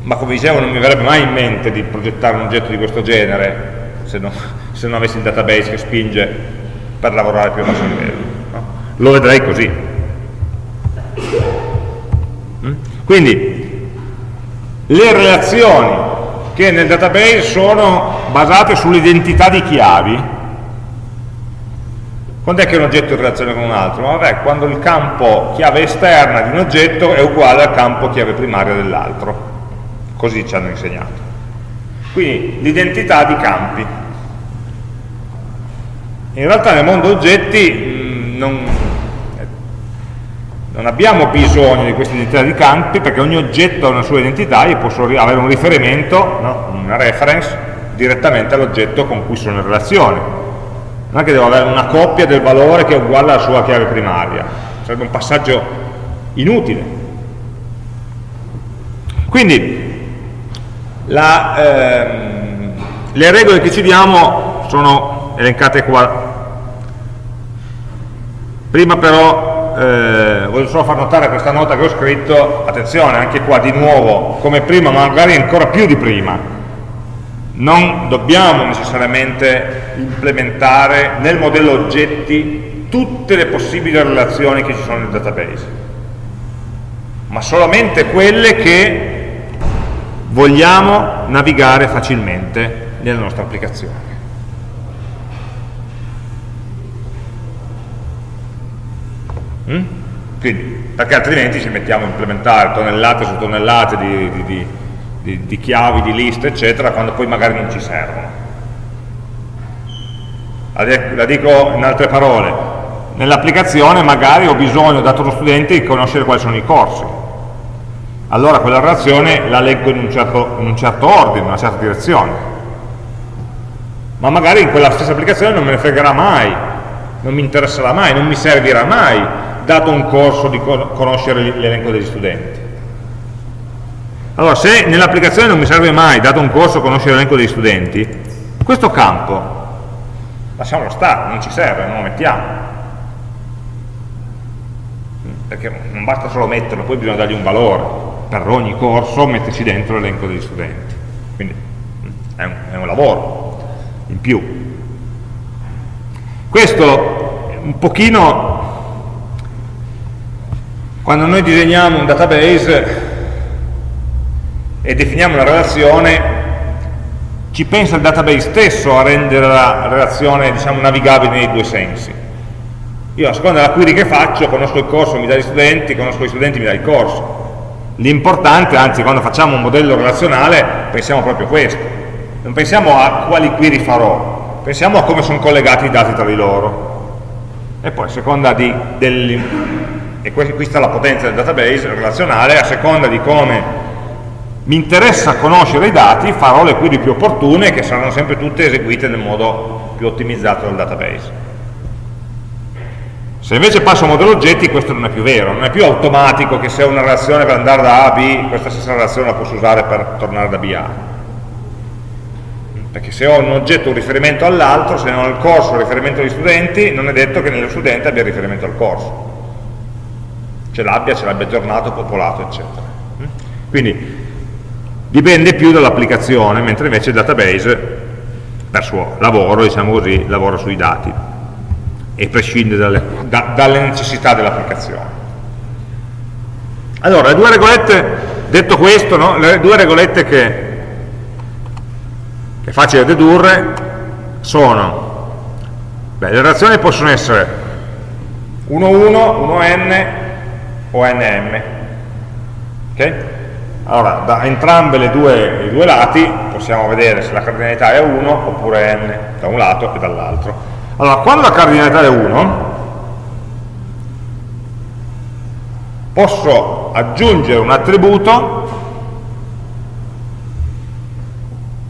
Ma come dicevo non mi verrebbe mai in mente di progettare un oggetto di questo genere se non, se non avessi il database che spinge per lavorare più a basso livello. No? Lo vedrei così. Quindi le relazioni che nel database sono basate sull'identità di chiavi, quando è che un oggetto è in relazione con un altro? Vabbè, quando il campo chiave esterna di un oggetto è uguale al campo chiave primaria dell'altro. Così ci hanno insegnato. Quindi l'identità di campi. In realtà nel mondo oggetti mh, non, non, abbiamo bisogno di questa identità di campi perché ogni oggetto ha una sua identità, io posso avere un riferimento, no? una reference, direttamente all'oggetto con cui sono in relazione. Non è che devo avere una coppia del valore che è uguale alla sua chiave primaria, sarebbe un passaggio inutile. Quindi la, ehm, le regole che ci diamo sono elencate qua Prima però eh, voglio solo far notare questa nota che ho scritto, attenzione, anche qua di nuovo, come prima, ma magari ancora più di prima, non dobbiamo necessariamente implementare nel modello oggetti tutte le possibili relazioni che ci sono nel database, ma solamente quelle che vogliamo navigare facilmente nella nostra applicazione. Mm? Quindi, perché altrimenti ci mettiamo a implementare tonnellate su tonnellate di, di, di, di chiavi, di liste, eccetera, quando poi magari non ci servono. La dico in altre parole, nell'applicazione magari ho bisogno, dato lo studente, di conoscere quali sono i corsi. Allora quella relazione la leggo in un certo, in un certo ordine, in una certa direzione. ma magari in quella stessa applicazione non me ne fregherà mai, non mi interesserà mai, non mi servirà mai, dato un corso di conoscere l'elenco degli studenti. Allora, se nell'applicazione non mi serve mai, dato un corso, conoscere l'elenco degli studenti, questo campo lasciamolo stare, non ci serve, non lo mettiamo. Perché non basta solo metterlo, poi bisogna dargli un valore. Per ogni corso metterci dentro l'elenco degli studenti. Quindi è un, è un lavoro in più. Questo un pochino, quando noi disegniamo un database e definiamo una relazione, ci pensa il database stesso a rendere la relazione diciamo, navigabile nei due sensi. Io a seconda della query che faccio, conosco il corso, mi dà gli studenti, conosco gli studenti, mi dà il corso. L'importante, anzi quando facciamo un modello relazionale, pensiamo proprio a questo. Non pensiamo a quali query farò, pensiamo a come sono collegati i dati tra di loro e poi a seconda di del, e qui sta la potenza del database relazionale a seconda di come mi interessa conoscere i dati farò le query più opportune che saranno sempre tutte eseguite nel modo più ottimizzato del database se invece passo a modello oggetti questo non è più vero, non è più automatico che se ho una relazione per andare da A a B, questa stessa relazione la posso usare per tornare da B a A perché se ho un oggetto un riferimento all'altro, se non ho il corso un riferimento agli studenti, non è detto che nello studente abbia riferimento al corso. Ce l'abbia, ce l'abbia aggiornato, popolato, eccetera. Quindi dipende più dall'applicazione, mentre invece il database, per suo lavoro, diciamo così, lavora sui dati e prescinde dalle, da, dalle necessità dell'applicazione. Allora, le due regolette, detto questo, no? le due regolette che è facile dedurre, sono, beh, le relazioni possono essere 1, 1, 1n o nm. ok? Allora, da entrambe due, i due lati possiamo vedere se la cardinalità è 1 oppure n, da un lato e dall'altro. Allora, quando la cardinalità è 1, posso aggiungere un attributo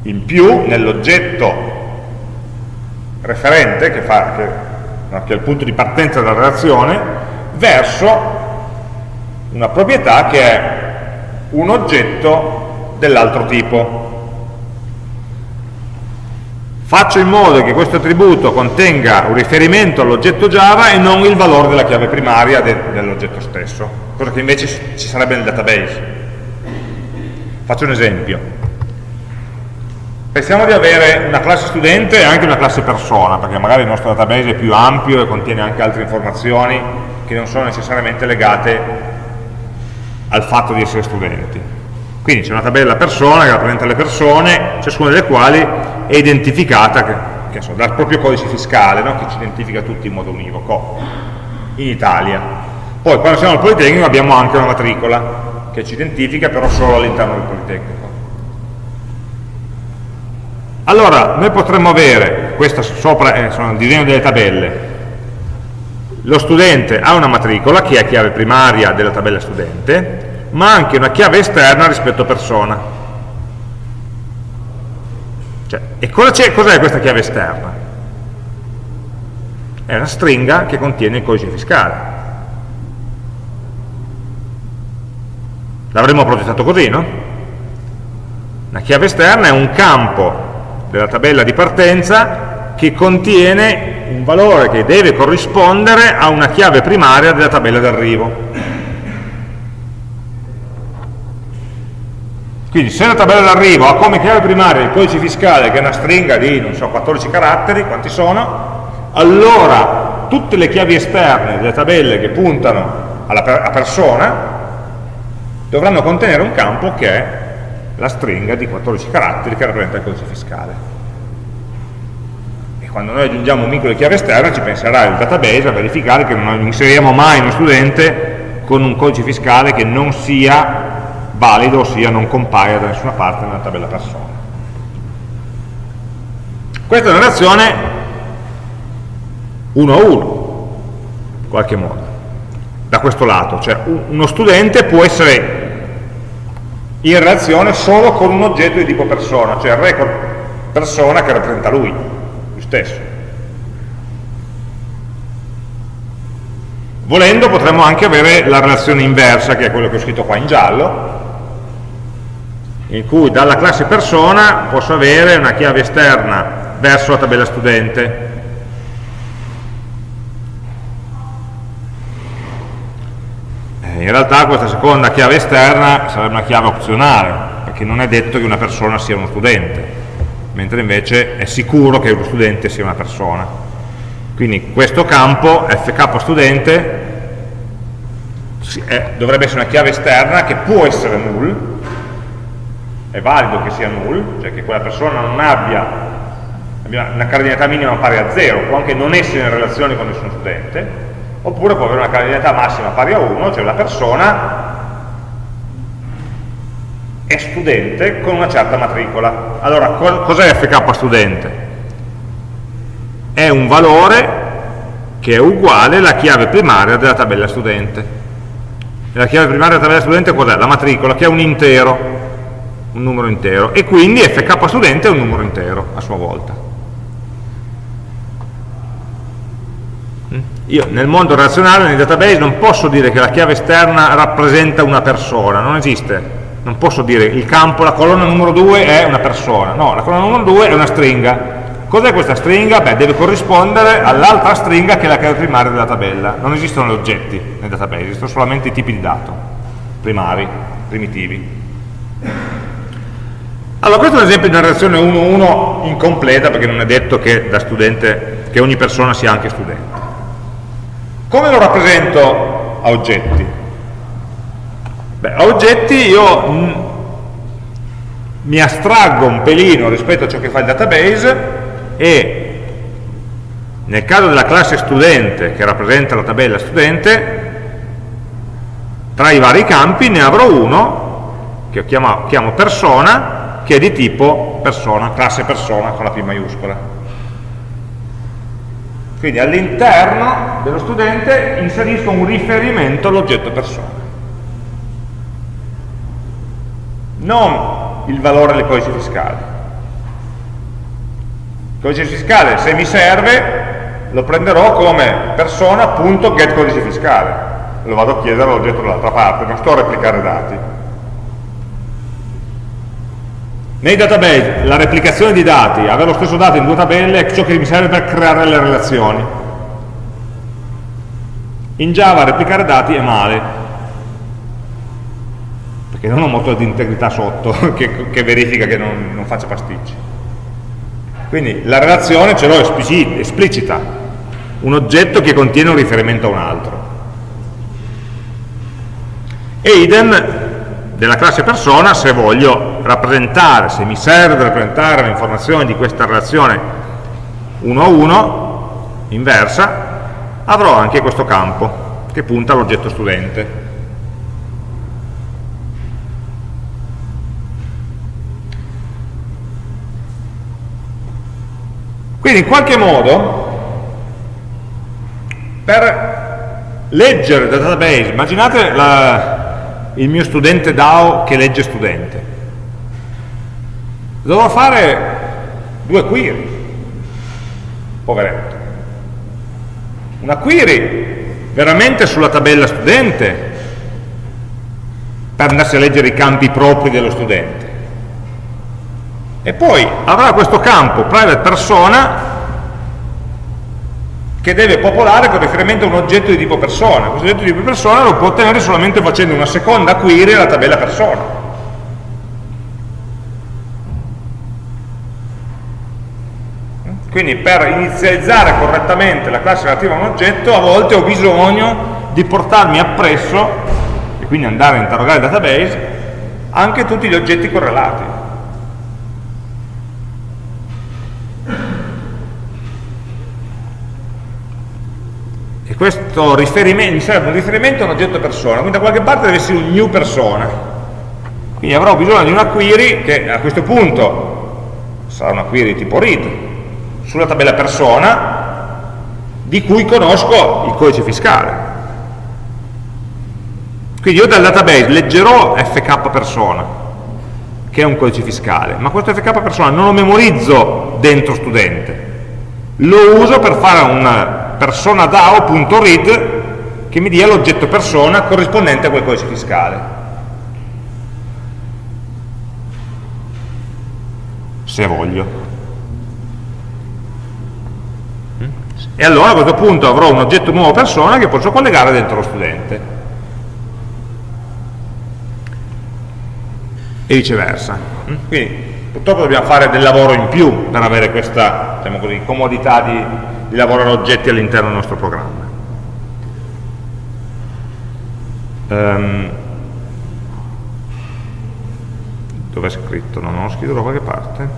in più nell'oggetto referente, che, fa, che, che è il punto di partenza della relazione, verso una proprietà che è un oggetto dell'altro tipo. Faccio in modo che questo attributo contenga un riferimento all'oggetto Java e non il valore della chiave primaria de dell'oggetto stesso, cosa che invece ci sarebbe nel database. Faccio un esempio. Pensiamo di avere una classe studente e anche una classe persona, perché magari il nostro database è più ampio e contiene anche altre informazioni che non sono necessariamente legate al fatto di essere studenti. Quindi c'è una tabella persona che rappresenta le persone, ciascuna delle quali è identificata che, che so, dal proprio codice fiscale, no? che ci identifica tutti in modo univoco, in Italia. Poi quando siamo al Politecnico abbiamo anche una matricola che ci identifica però solo all'interno del Politecnico. Allora, noi potremmo avere, questo sopra eh, sono il disegno delle tabelle, lo studente ha una matricola che è chiave primaria della tabella studente, ma anche una chiave esterna rispetto a persona. Cioè, e cos'è cos questa chiave esterna? È una stringa che contiene il codice fiscale. L'avremmo progettato così, no? La chiave esterna è un campo della tabella di partenza che contiene un valore che deve corrispondere a una chiave primaria della tabella d'arrivo. Quindi se la tabella d'arrivo ha come chiave primaria il codice fiscale che è una stringa di, non so, 14 caratteri, quanti sono, allora tutte le chiavi esterne delle tabelle che puntano alla a persona dovranno contenere un campo che è la stringa di 14 caratteri che rappresenta il codice fiscale. Quando noi aggiungiamo un vincolo di chiave esterna ci penserà il database a verificare che non inseriamo mai uno studente con un codice fiscale che non sia valido, ossia non compaia da nessuna parte nella tabella persona. Questa è una relazione 1 a 1, in qualche modo, da questo lato, cioè uno studente può essere in relazione solo con un oggetto di tipo persona, cioè il record persona che rappresenta lui. Stesso. Volendo potremmo anche avere la relazione inversa, che è quello che ho scritto qua in giallo, in cui dalla classe persona posso avere una chiave esterna verso la tabella studente. Eh, in realtà questa seconda chiave esterna sarebbe una chiave opzionale, perché non è detto che una persona sia uno studente, mentre invece è sicuro che uno studente sia una persona. Quindi questo campo fk studente dovrebbe essere una chiave esterna che può essere null, è valido che sia null, cioè che quella persona non abbia una cardinalità minima pari a 0, può anche non essere in relazione con nessuno studente, oppure può avere una cardinalità massima pari a 1, cioè la persona è studente con una certa matricola. Allora, cos'è fk studente? è un valore che è uguale alla chiave primaria della tabella studente. La chiave primaria della tabella studente cos'è? La matricola, che è un intero, un numero intero, e quindi fk studente è un numero intero a sua volta. Mm? Io nel mondo relazionale, nei database, non posso dire che la chiave esterna rappresenta una persona, non esiste. Non posso dire il campo, la colonna numero 2 è una persona, no, la colonna numero 2 è una stringa, Cos'è questa stringa? Beh, deve corrispondere all'altra stringa che è la chiave primaria della tabella. Non esistono gli oggetti nel database, esistono solamente i tipi di dato, primari, primitivi. Allora, questo è un esempio di una relazione 1-1 incompleta, perché non è detto che, da studente, che ogni persona sia anche studente. Come lo rappresento a oggetti? Beh, a oggetti io mm, mi astraggo un pelino rispetto a ciò che fa il database e nel caso della classe studente che rappresenta la tabella studente tra i vari campi ne avrò uno che chiamo, chiamo persona che è di tipo persona, classe persona con la P maiuscola. Quindi all'interno dello studente inserisco un riferimento all'oggetto persona non il valore del codice fiscale il codice fiscale, se mi serve, lo prenderò come persona.get codice fiscale. Lo vado a chiedere all'oggetto dall'altra parte, non sto a replicare dati. Nei database la replicazione di dati, avere lo stesso dato in due tabelle è ciò che mi serve per creare le relazioni. In Java replicare dati è male, perché non ho un motore di integrità sotto che, che verifica che non, non faccia pasticci. Quindi la relazione ce l'ho esplicita, un oggetto che contiene un riferimento a un altro. E idem della classe persona se voglio rappresentare, se mi serve rappresentare l'informazione di questa relazione 1 a 1, inversa, avrò anche questo campo che punta all'oggetto studente. Quindi in qualche modo, per leggere il database, immaginate la, il mio studente DAO che legge studente. Dovrò fare due query, poveretto. Una query veramente sulla tabella studente, per andarsi a leggere i campi propri dello studente e poi avrà questo campo private persona che deve popolare con riferimento a un oggetto di tipo persona. Questo oggetto di tipo persona lo può ottenere solamente facendo una seconda query alla tabella persona. Quindi per inizializzare correttamente la classe relativa a un oggetto a volte ho bisogno di portarmi appresso, e quindi andare a interrogare il database, anche tutti gli oggetti correlati. Questo riferimento, mi serve un riferimento a un oggetto persona, quindi da qualche parte deve essere un new persona. Quindi avrò bisogno di una query che a questo punto sarà una query tipo read sulla tabella persona di cui conosco il codice fiscale. Quindi io dal database leggerò fk persona, che è un codice fiscale, ma questo fk persona non lo memorizzo dentro studente, lo uso per fare una persona DAO.read che mi dia l'oggetto persona corrispondente a quel codice fiscale. Se voglio. E allora a questo punto avrò un oggetto nuovo persona che posso collegare dentro lo studente. E viceversa. Quindi purtroppo dobbiamo fare del lavoro in più per avere questa diciamo così, comodità di, di lavorare oggetti all'interno del nostro programma. Um, dove è scritto? Non ho scritto da qualche parte?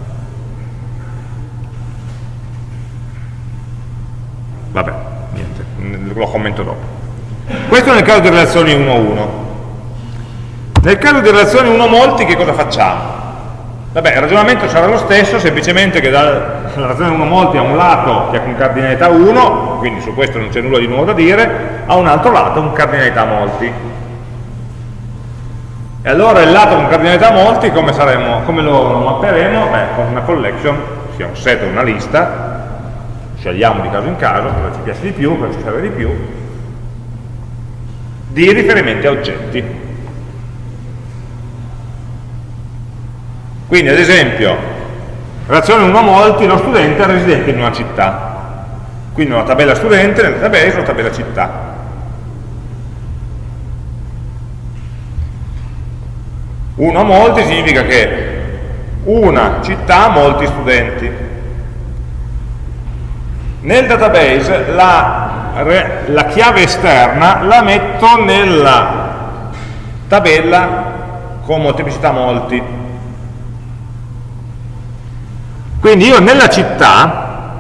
Vabbè, niente, lo commento dopo. Questo nel caso di relazioni 1-1. Nel caso di relazioni 1 molti che cosa facciamo? Vabbè, il ragionamento sarà lo stesso, semplicemente che dalla relazione 1 molti ha un lato che ha con cardinalità 1, quindi su questo non c'è nulla di nuovo da dire, ha un altro lato con cardinalità molti. E allora il lato con cardinalità molti come, saremo, come lo mapperemo? Beh, con una collection, sia un set o una lista, scegliamo di caso in caso, cosa ci piace di più, cosa ci serve di più, di riferimenti a oggetti. Quindi ad esempio, relazione 1 a molti, lo studente è residente in una città. Quindi una tabella studente, nel database una tabella città. 1 a molti significa che una città ha molti studenti. Nel database la, la chiave esterna la metto nella tabella con molteplicità molti. Quindi io nella città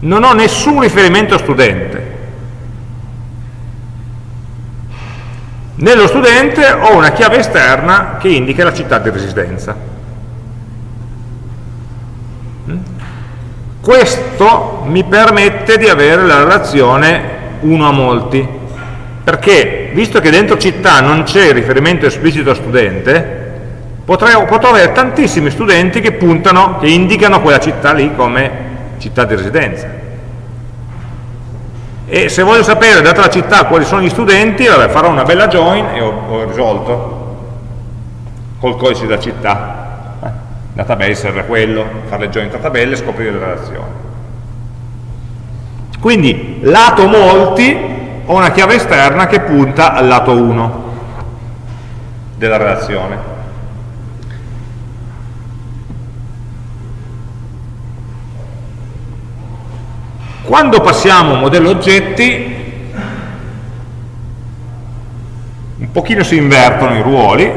non ho nessun riferimento studente, Nello studente ho una chiave esterna che indica la città di residenza. Mm? Questo mi permette di avere la relazione 1 a molti, perché visto che dentro città non c'è riferimento esplicito a studente, potrei, potrò avere tantissimi studenti che puntano, che indicano quella città lì come città di residenza e se voglio sapere, data la città, quali sono gli studenti, vabbè, farò una bella join e ho, ho risolto col codice della città. Database serve quello, fare le join tra tabelle e scoprire le relazioni. Quindi, lato molti, ho una chiave esterna che punta al lato 1 della relazione. Quando passiamo a modello oggetti, un pochino si invertono i ruoli,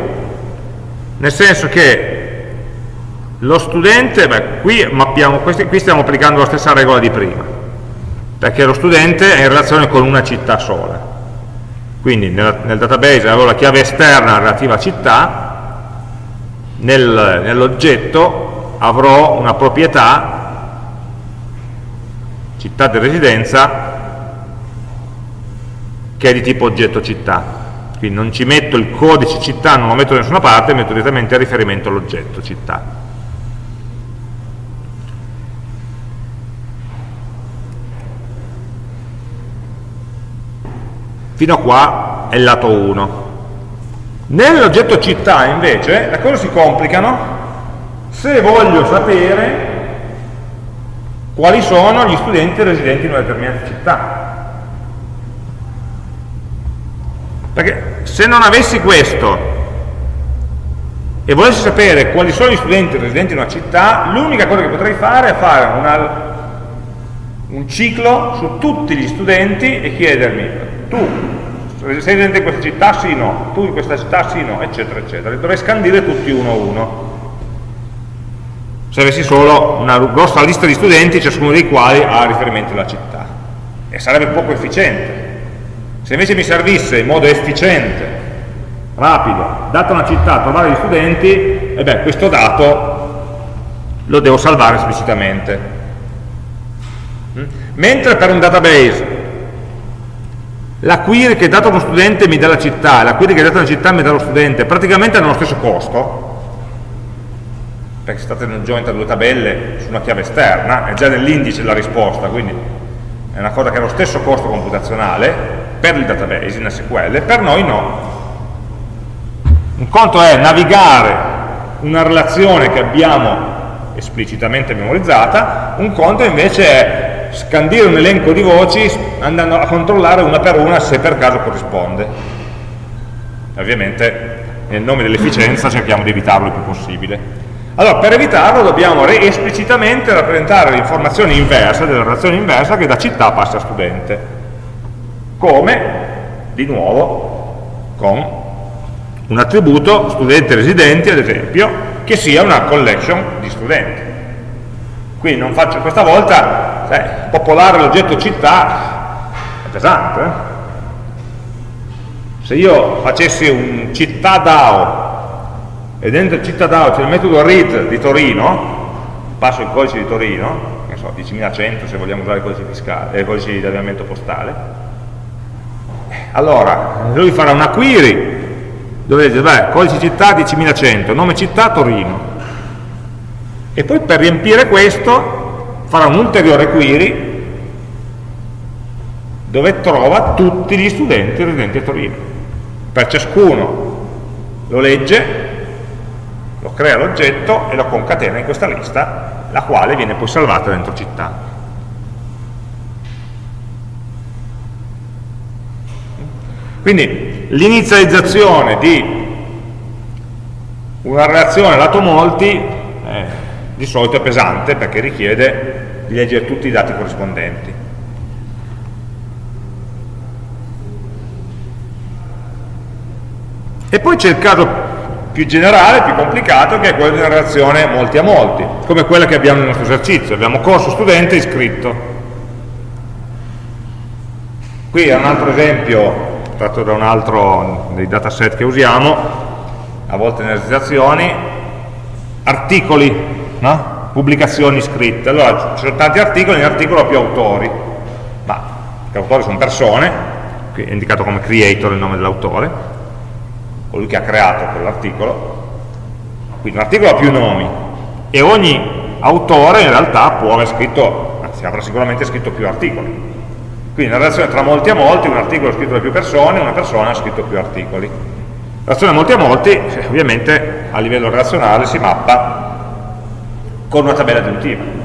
nel senso che lo studente, beh, qui, mappiamo, qui stiamo applicando la stessa regola di prima, perché lo studente è in relazione con una città sola. Quindi nel, nel database avevo la chiave esterna relativa a città, nel, nell'oggetto avrò una proprietà città di residenza che è di tipo oggetto città quindi non ci metto il codice città, non lo metto da nessuna parte, metto direttamente a riferimento all'oggetto città. Fino a qua è il lato 1. Nell'oggetto città invece le cose si complicano se voglio sapere quali sono gli studenti residenti in una determinata città. Perché se non avessi questo e volessi sapere quali sono gli studenti residenti in una città, l'unica cosa che potrei fare è fare una, un ciclo su tutti gli studenti e chiedermi, tu sei residente in questa città? Sì, no, tu in questa città? Sì, no, eccetera, eccetera. Dovrei scandire tutti uno a uno se avessi solo una grossa lista di studenti, ciascuno dei quali ha riferimento alla città. E sarebbe poco efficiente. Se invece mi servisse in modo efficiente, rapido, data una città, trovare gli studenti, e beh, questo dato lo devo salvare esplicitamente. Mm? Mentre per un database la query che è data uno studente mi dà la città, la query che è data una città mi dà lo studente, praticamente hanno lo stesso costo, perché si tratta di un join tra due tabelle su una chiave esterna, è già nell'indice la risposta, quindi è una cosa che ha lo stesso costo computazionale per il database in SQL, per noi no. Un conto è navigare una relazione che abbiamo esplicitamente memorizzata, un conto invece è scandire un elenco di voci andando a controllare una per una se per caso corrisponde. Ovviamente nel nome dell'efficienza cerchiamo di evitarlo il più possibile. Allora, per evitarlo dobbiamo esplicitamente rappresentare l'informazione inversa, della relazione inversa che da città passa a studente. Come? Di nuovo, con un attributo studente residenti, ad esempio, che sia una collection di studenti. Quindi non faccio questa volta, sai, popolare l'oggetto città è pesante. Eh? Se io facessi un città DAO e dentro cittadino c'è il metodo read di Torino, passo il codice di Torino, che so, 10.100 se vogliamo usare il codice fiscale, eh, il codice di avviamento postale, allora lui farà una query dove dice, beh, codice città 10.100, nome città Torino, e poi per riempire questo farà un ulteriore query dove trova tutti gli studenti residenti a Torino. Per ciascuno. Lo legge lo crea l'oggetto e lo concatena in questa lista, la quale viene poi salvata dentro città. Quindi l'inizializzazione di una relazione lato molti eh, di solito è pesante perché richiede di leggere tutti i dati corrispondenti. E poi c'è il caso più generale, più complicato, che è quello di una relazione molti a molti, come quella che abbiamo nel nostro esercizio. Abbiamo corso studente iscritto. Qui è un altro esempio, tratto da un altro dei dataset che usiamo, a volte nelle esercitazioni, articoli, no? pubblicazioni scritte. Allora, ci sono tanti articoli, nell'articolo ho più autori, ma gli autori sono persone, qui è indicato come creator il nome dell'autore, colui che ha creato quell'articolo, quindi un articolo ha più nomi e ogni autore in realtà può aver scritto, anzi avrà sicuramente scritto più articoli. Quindi una relazione tra molti a molti, un articolo è scritto da più persone, una persona ha scritto più articoli. La relazione molti a molti eh, ovviamente a livello relazionale si mappa con una tabella aggiuntiva.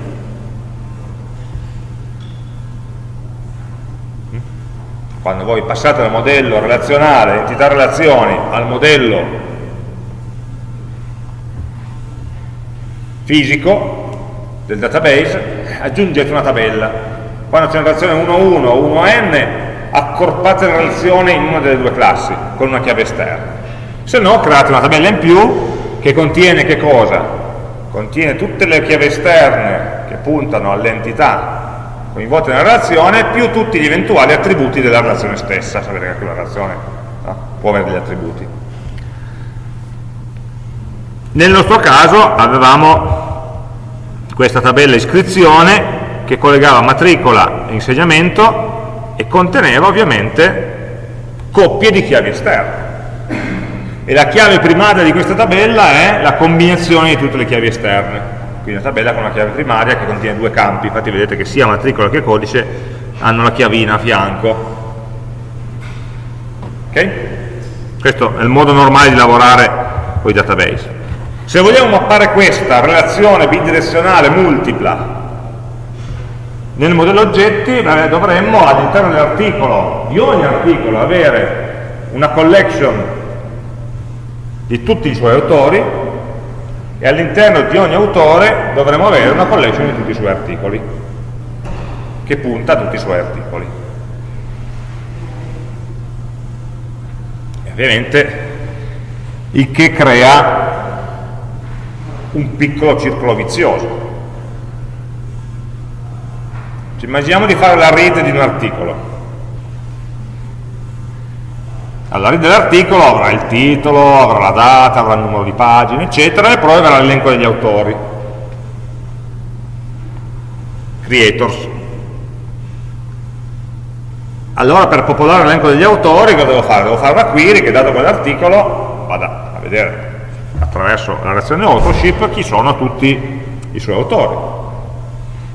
Quando voi passate dal modello relazionale, entità relazioni, al modello fisico del database, aggiungete una tabella. Quando c'è una relazione 1-1 o 1n, accorpate la relazione in una delle due classi, con una chiave esterna. Se no, create una tabella in più che contiene che cosa? Contiene tutte le chiavi esterne che puntano all'entità coinvolte nella relazione più tutti gli eventuali attributi della relazione stessa, sapete che anche una relazione no? può avere degli attributi. Nel nostro caso avevamo questa tabella iscrizione che collegava matricola e insegnamento e conteneva ovviamente coppie di chiavi esterne. E la chiave primaria di questa tabella è la combinazione di tutte le chiavi esterne quindi una tabella con una chiave primaria che contiene due campi, infatti vedete che sia matricola che codice hanno la chiavina a fianco. Ok? Questo è il modo normale di lavorare con i database. Se vogliamo mappare questa relazione bidirezionale multipla nel modello oggetti dovremmo all'interno dell'articolo, di ogni articolo, avere una collection di tutti i suoi autori e all'interno di ogni autore dovremo avere una collection di tutti i suoi articoli che punta a tutti i suoi articoli. E ovviamente il che crea un piccolo circolo vizioso. Ci immaginiamo di fare la read di un articolo alla read dell'articolo avrà il titolo, avrà la data, avrà il numero di pagine, eccetera, e poi avrà l'elenco degli autori. Creators. Allora per popolare l'elenco degli autori cosa devo fare? Devo fare una query che dato quell'articolo vada a vedere attraverso la reazione authorship chi sono tutti i suoi autori.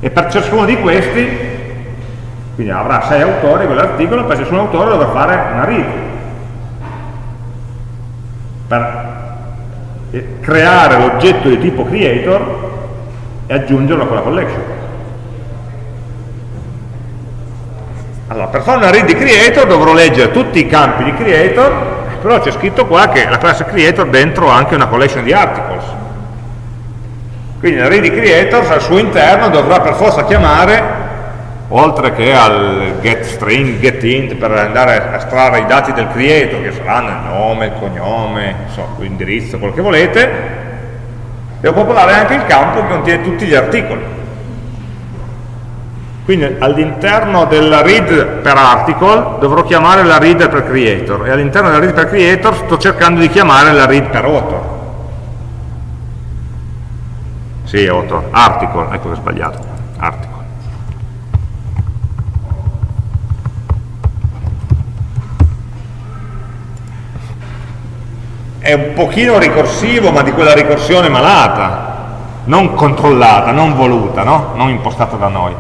E per ciascuno di questi, quindi avrà sei autori quell'articolo, per ciascun autore dovrà fare una read. Per creare l'oggetto di tipo creator e aggiungerlo a quella collection. Allora, per fare una read di creator dovrò leggere tutti i campi di creator, però c'è scritto qua che la classe creator dentro ha anche una collection di articles. Quindi la read di creators al suo interno dovrà per forza chiamare oltre che al get string, get int per andare a estrarre i dati del creator che saranno il nome, il cognome, l'indirizzo, quello che volete devo popolare anche il campo che contiene tutti gli articoli. Quindi all'interno della read per article dovrò chiamare la read per creator. E all'interno della read per creator sto cercando di chiamare la read per author. Sì, author, article, ecco che ho sbagliato, article. È un pochino ricorsivo, ma di quella ricorsione malata, non controllata, non voluta, no? non impostata da noi.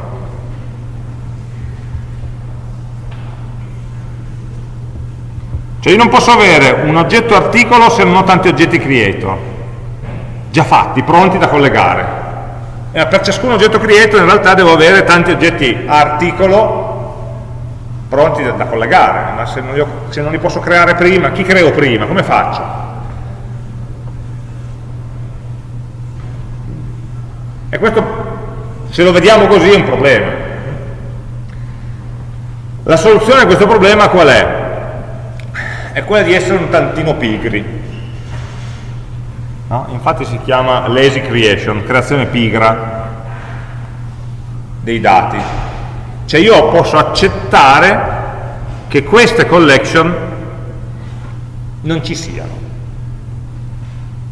Cioè io non posso avere un oggetto articolo se non ho tanti oggetti creator, già fatti, pronti da collegare. E per ciascun oggetto creator in realtà devo avere tanti oggetti articolo pronti da, collegare, ma se non, li se non li posso creare prima, chi creo prima? Come faccio? E questo, se lo vediamo così, è un problema. La soluzione a questo problema qual è? è quella di essere un tantino pigri. No? Infatti si chiama lazy creation, creazione pigra dei dati. Cioè io posso accettare che queste collection non ci siano,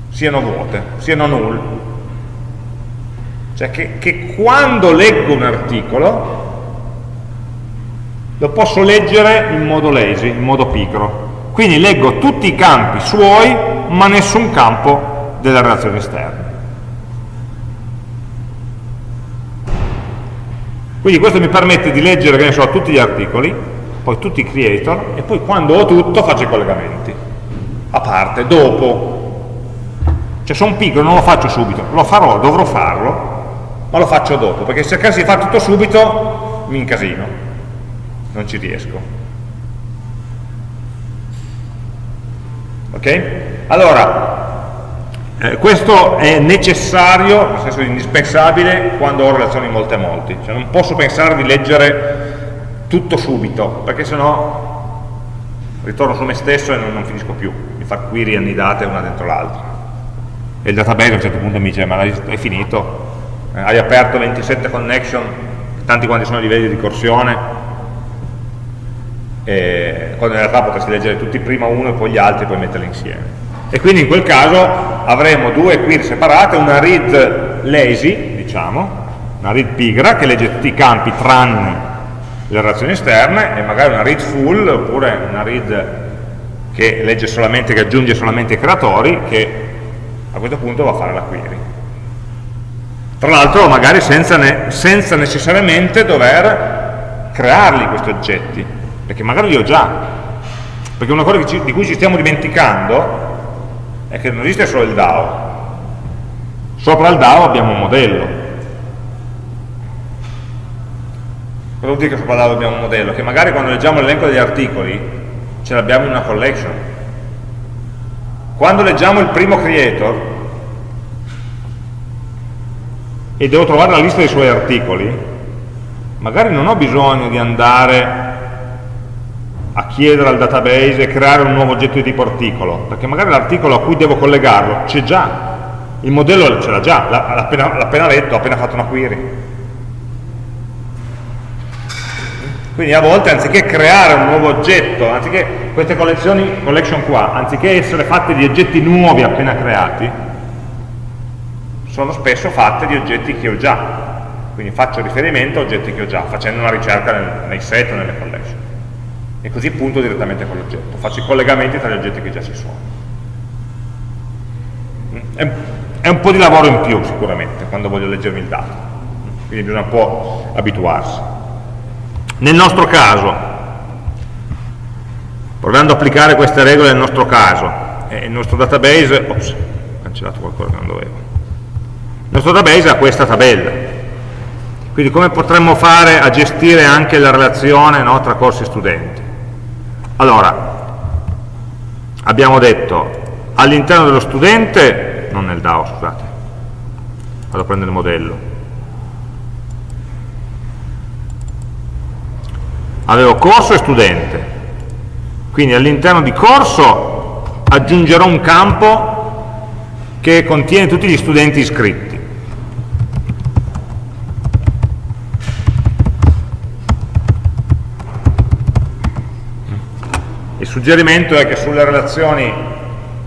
siano vuote, siano null. Cioè che, che quando leggo un articolo lo posso leggere in modo lazy, in modo pigro quindi leggo tutti i campi suoi, ma nessun campo della relazione esterna. Quindi questo mi permette di leggere, che ne so, tutti gli articoli, poi tutti i creator, e poi quando ho tutto faccio i collegamenti. A parte, dopo. Cioè sono piccolo, non lo faccio subito, lo farò, dovrò farlo, ma lo faccio dopo, perché se cercassi di fare tutto subito mi incasino, non ci riesco. ok? Allora, eh, questo è necessario, nel senso indispensabile, quando ho relazioni molte a molti, cioè non posso pensare di leggere tutto subito, perché sennò ritorno su me stesso e non, non finisco più di fare query annidate una dentro l'altra. E il database a un certo punto mi dice, ma hai finito? Eh, hai aperto 27 connection, tanti quanti sono i livelli di ricorsione, quando in realtà potresti leggere tutti prima uno e poi gli altri e poi metterli insieme. E quindi in quel caso avremo due query separate, una read lazy, diciamo, una read pigra che legge tutti i campi tranne le relazioni esterne e magari una read full oppure una read che legge solamente, che aggiunge solamente i creatori che a questo punto va a fare la query. Tra l'altro magari senza, ne, senza necessariamente dover crearli questi oggetti, perché magari li ho già, perché una cosa di cui ci stiamo dimenticando è che non esiste solo il DAO, sopra il DAO abbiamo un modello. Cosa vuol dire che sopra il DAO abbiamo un modello? Che magari quando leggiamo l'elenco degli articoli ce l'abbiamo in una collection. Quando leggiamo il primo creator e devo trovare la lista dei suoi articoli, magari non ho bisogno di andare a chiedere al database e creare un nuovo oggetto di tipo articolo, perché magari l'articolo a cui devo collegarlo c'è già, il modello ce l'ha già, l'ha appena, appena letto, ha appena fatto una query. Quindi a volte anziché creare un nuovo oggetto, anziché queste collezioni, collection qua, anziché essere fatte di oggetti nuovi appena creati, sono spesso fatte di oggetti che ho già. Quindi faccio riferimento a oggetti che ho già, facendo una ricerca nel, nei set o nelle collection e così punto direttamente con l'oggetto, faccio i collegamenti tra gli oggetti che già ci sono. è, è un po' di lavoro in più sicuramente quando voglio leggermi il dato, quindi bisogna un po' abituarsi. Nel nostro caso, provando ad applicare queste regole nel nostro caso, eh, il nostro database, ops, ho cancellato qualcosa che non dovevo, il nostro database ha questa tabella, quindi come potremmo fare a gestire anche la relazione no, tra corsi e studenti? Allora, abbiamo detto all'interno dello studente, non nel DAO scusate, vado a prendere il modello, avevo corso e studente, quindi all'interno di corso aggiungerò un campo che contiene tutti gli studenti iscritti. Suggerimento è che sulle relazioni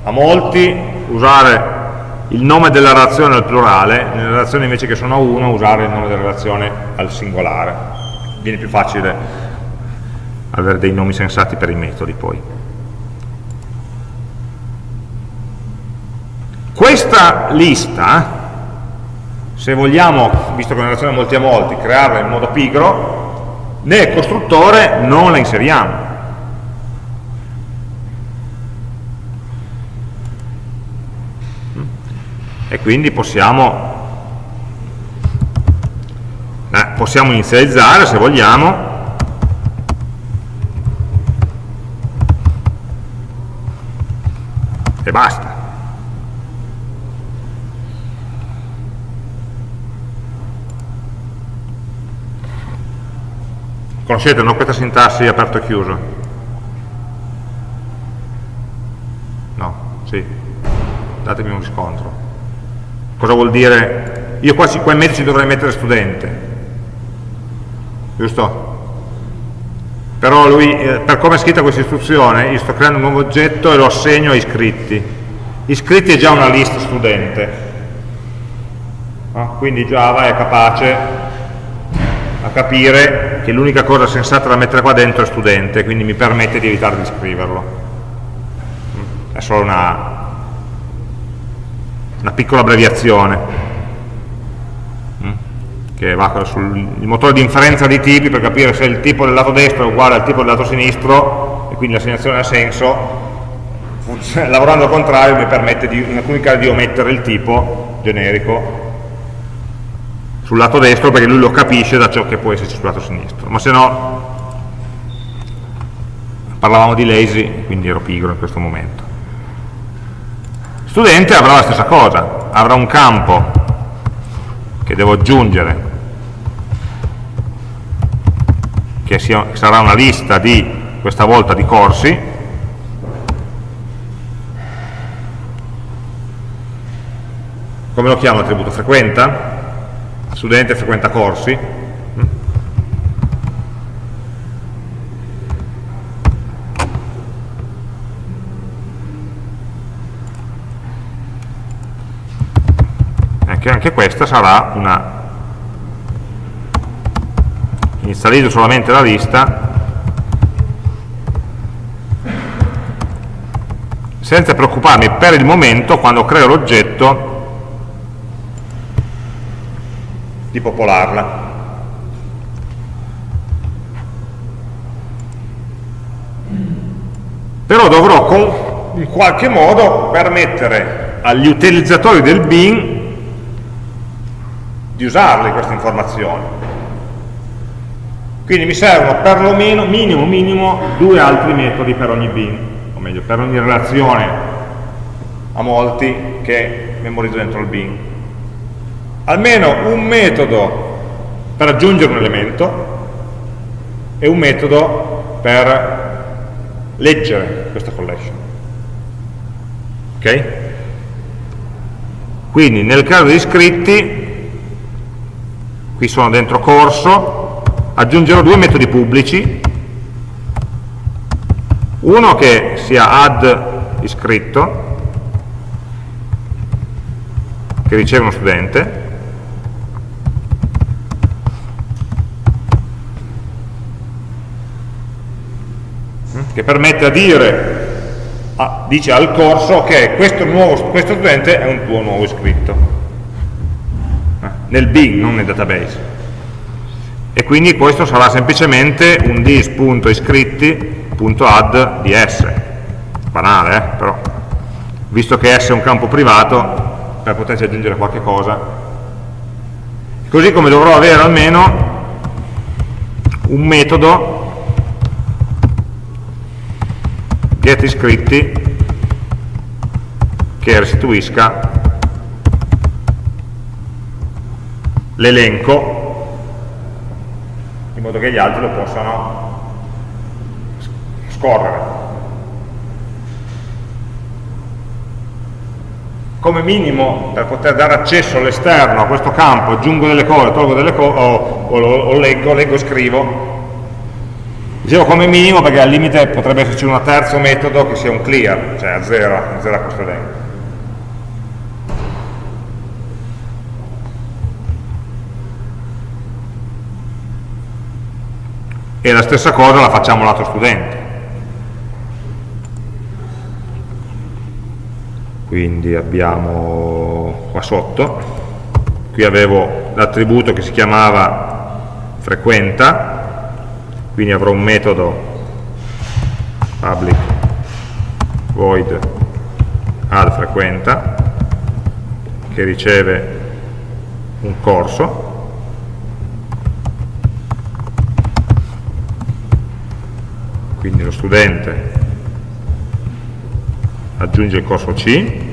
a molti usare il nome della relazione al plurale, nelle relazioni invece che sono a uno usare il nome della relazione al singolare. Viene più facile avere dei nomi sensati per i metodi poi. Questa lista, se vogliamo, visto che è una relazione molti a molti, crearla in modo pigro, nel costruttore non la inseriamo e quindi possiamo, eh, possiamo inizializzare se vogliamo. E basta. Conoscete no, questa sintassi aperto e chiuso? no, sì. Datemi un riscontro Cosa vuol dire? Io qua, qua in mezzo ci dovrei mettere studente, giusto? Però lui, eh, per come è scritta questa istruzione, io sto creando un nuovo oggetto e lo assegno a iscritti. Iscritti è già una lista studente, no? quindi Java è capace a capire che l'unica cosa sensata da mettere qua dentro è studente, quindi mi permette di evitare di scriverlo. È solo una, una piccola abbreviazione mm, che va sul motore di inferenza di tipi per capire se il tipo del lato destro è uguale al tipo del lato sinistro e quindi l'assegnazione ha senso. Lavorando al contrario mi permette di, in alcuni casi di omettere il tipo generico sul lato destro perché lui lo capisce da ciò che può esserci sul lato sinistro. Ma se no parlavamo di lazy quindi ero pigro in questo momento Studente avrà la stessa cosa, avrà un campo che devo aggiungere, che sia, sarà una lista di, questa volta, di corsi, come lo chiamo l'attributo? Frequenta? Studente frequenta corsi, che anche questa sarà una inizializzo solamente la lista. Senza preoccuparmi per il momento quando creo l'oggetto di popolarla. Però dovrò in qualche modo permettere agli utilizzatori del bin di usarle queste informazioni. Quindi mi servono perlomeno, minimo, minimo, due altri metodi per ogni bin, o meglio, per ogni relazione a molti che memorizzo dentro il bin. Almeno un metodo per aggiungere un elemento e un metodo per leggere questa collection. Ok? Quindi nel caso di iscritti qui sono dentro corso, aggiungerò due metodi pubblici, uno che sia add iscritto, che riceve uno studente, che permette a dire ah, dice al corso ok, questo, nuovo, questo studente è un tuo nuovo iscritto nel Bing, non nel database. E quindi questo sarà semplicemente un dis.iscritti.add di s. Banale eh? però. Visto che s è un campo privato per poterci aggiungere qualche cosa. Così come dovrò avere almeno un metodo get iscritti che restituisca l'elenco in modo che gli altri lo possano scorrere. Come minimo, per poter dare accesso all'esterno a questo campo, aggiungo delle cose, tolgo delle cose, o, o, o leggo, leggo e scrivo, Dicevo come minimo perché al limite potrebbe esserci un terzo metodo che sia un clear, cioè azzera, azzera questo elenco. E la stessa cosa la facciamo lato studente. Quindi abbiamo qua sotto. Qui avevo l'attributo che si chiamava frequenta. Quindi avrò un metodo public void add frequenta che riceve un corso quindi lo studente aggiunge il corso C.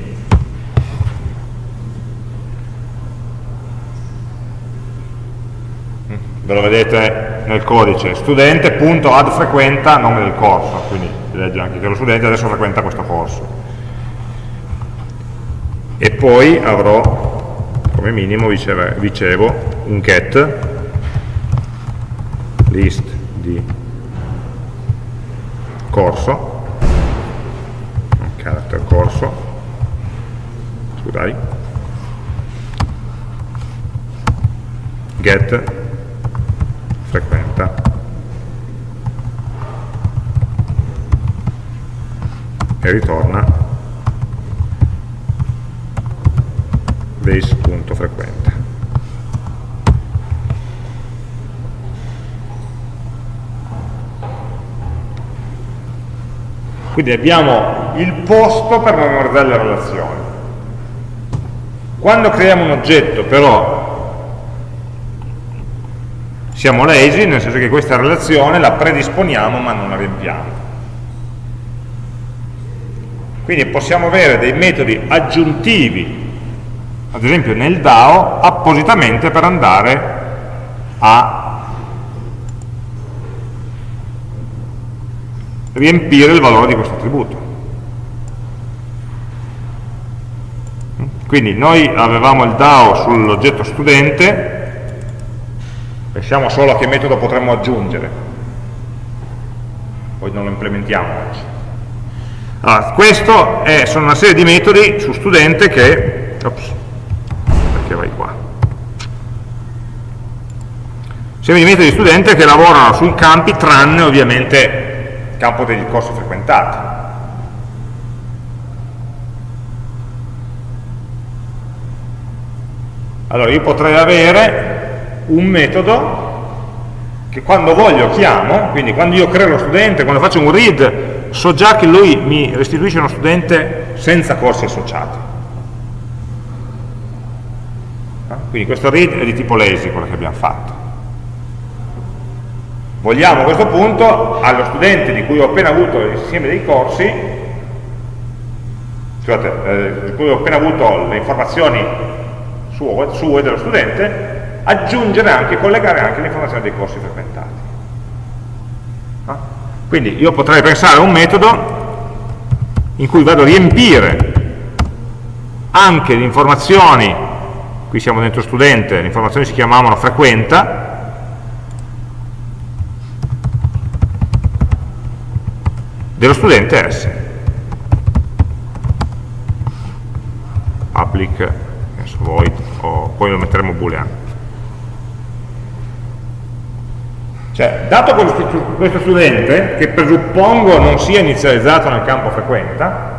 Ve lo vedete nel codice studente.addFrequenta nome del corso quindi legge anche che lo studente adesso frequenta questo corso. E poi avrò come minimo dicevo un get list di corso. Character corso. Scusate get. Frequenta. E ritorna. Base.frequenta Quindi abbiamo il posto per memorizzare le relazioni. Quando creiamo un oggetto però siamo lazy, nel senso che questa relazione la predisponiamo ma non la riempiamo. Quindi possiamo avere dei metodi aggiuntivi, ad esempio nel DAO, appositamente per andare a riempire il valore di questo attributo. Quindi noi avevamo il DAO sull'oggetto studente, pensiamo solo a che metodo potremmo aggiungere, poi non lo implementiamo. Allora, questo è, sono una serie di metodi su studente che, ops, perché vai qua? Serie di metodi studente che lavorano sui campi tranne ovviamente campo degli corsi frequentati. Allora io potrei avere un metodo che quando voglio chiamo, quindi quando io creo lo studente, quando faccio un read, so già che lui mi restituisce uno studente senza corsi associati. Quindi questo read è di tipo lazy, quello che abbiamo fatto. Vogliamo a questo punto allo studente di cui ho appena avuto l'insieme dei corsi, scusate, eh, di cui ho appena avuto le informazioni sue, sue dello studente, aggiungere anche, collegare anche le informazioni dei corsi frequentati. No? Quindi io potrei pensare a un metodo in cui vado a riempire anche le informazioni, qui siamo dentro studente, le informazioni si chiamavano frequenta, dello studente S. Public, void, o poi lo metteremo boolean. Cioè, dato questo studente, che presuppongo non sia inizializzato nel campo frequenta,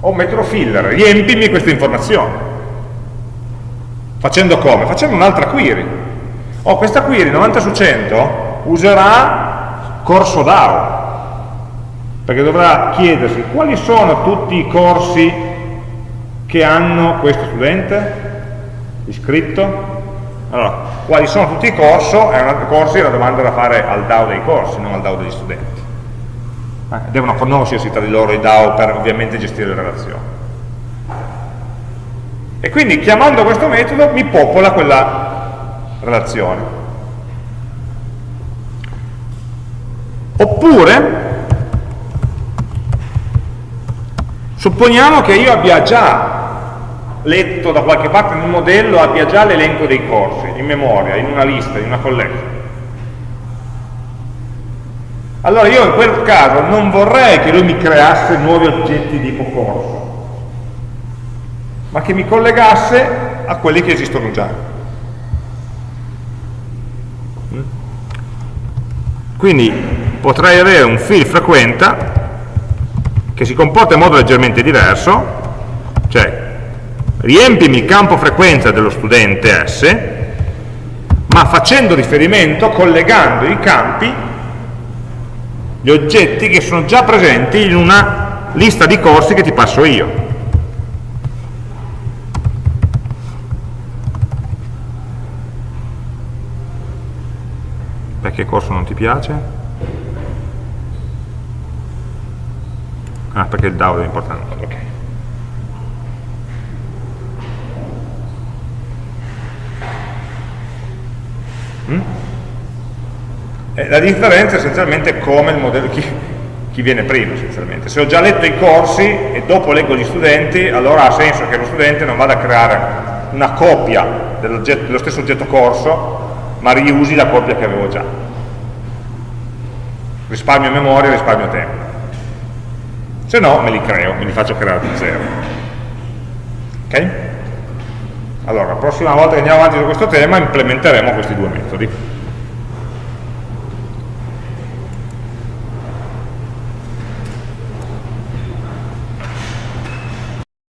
ho un filler, riempimi queste informazioni. Facendo come? Facendo un'altra query. Oh, questa query 90 su 100 userà corso DAO, perché dovrà chiedersi quali sono tutti i corsi che hanno questo studente iscritto, allora, quali sono tutti i corsi? È una, corsi è una domanda da fare al DAO dei corsi, non al DAO degli studenti. Eh, devono conoscersi tra di loro i DAO per ovviamente gestire le relazioni. E quindi chiamando questo metodo mi popola quella relazione. Oppure, supponiamo che io abbia già letto da qualche parte nel modello abbia già l'elenco dei corsi in memoria, in una lista, in una collection. Allora io in quel caso non vorrei che lui mi creasse nuovi oggetti tipo corso, ma che mi collegasse a quelli che esistono già. Quindi potrei avere un field frequenta che si comporta in modo leggermente diverso, cioè riempimi il campo frequenza dello studente S, ma facendo riferimento, collegando i campi, gli oggetti che sono già presenti in una lista di corsi che ti passo io. Perché corso non ti piace? Ah, perché il DAO è importante. Ok. Mm? Eh, la differenza è essenzialmente come il modello, chi, chi viene prima essenzialmente. Se ho già letto i corsi e dopo leggo gli studenti, allora ha senso che lo studente non vada a creare una copia dello stesso oggetto corso, ma riusi la copia che avevo già. Risparmio memoria, risparmio tempo. Se no, me li creo, me li faccio creare da zero. Ok? Allora, la prossima volta che andiamo avanti su questo tema implementeremo questi due metodi.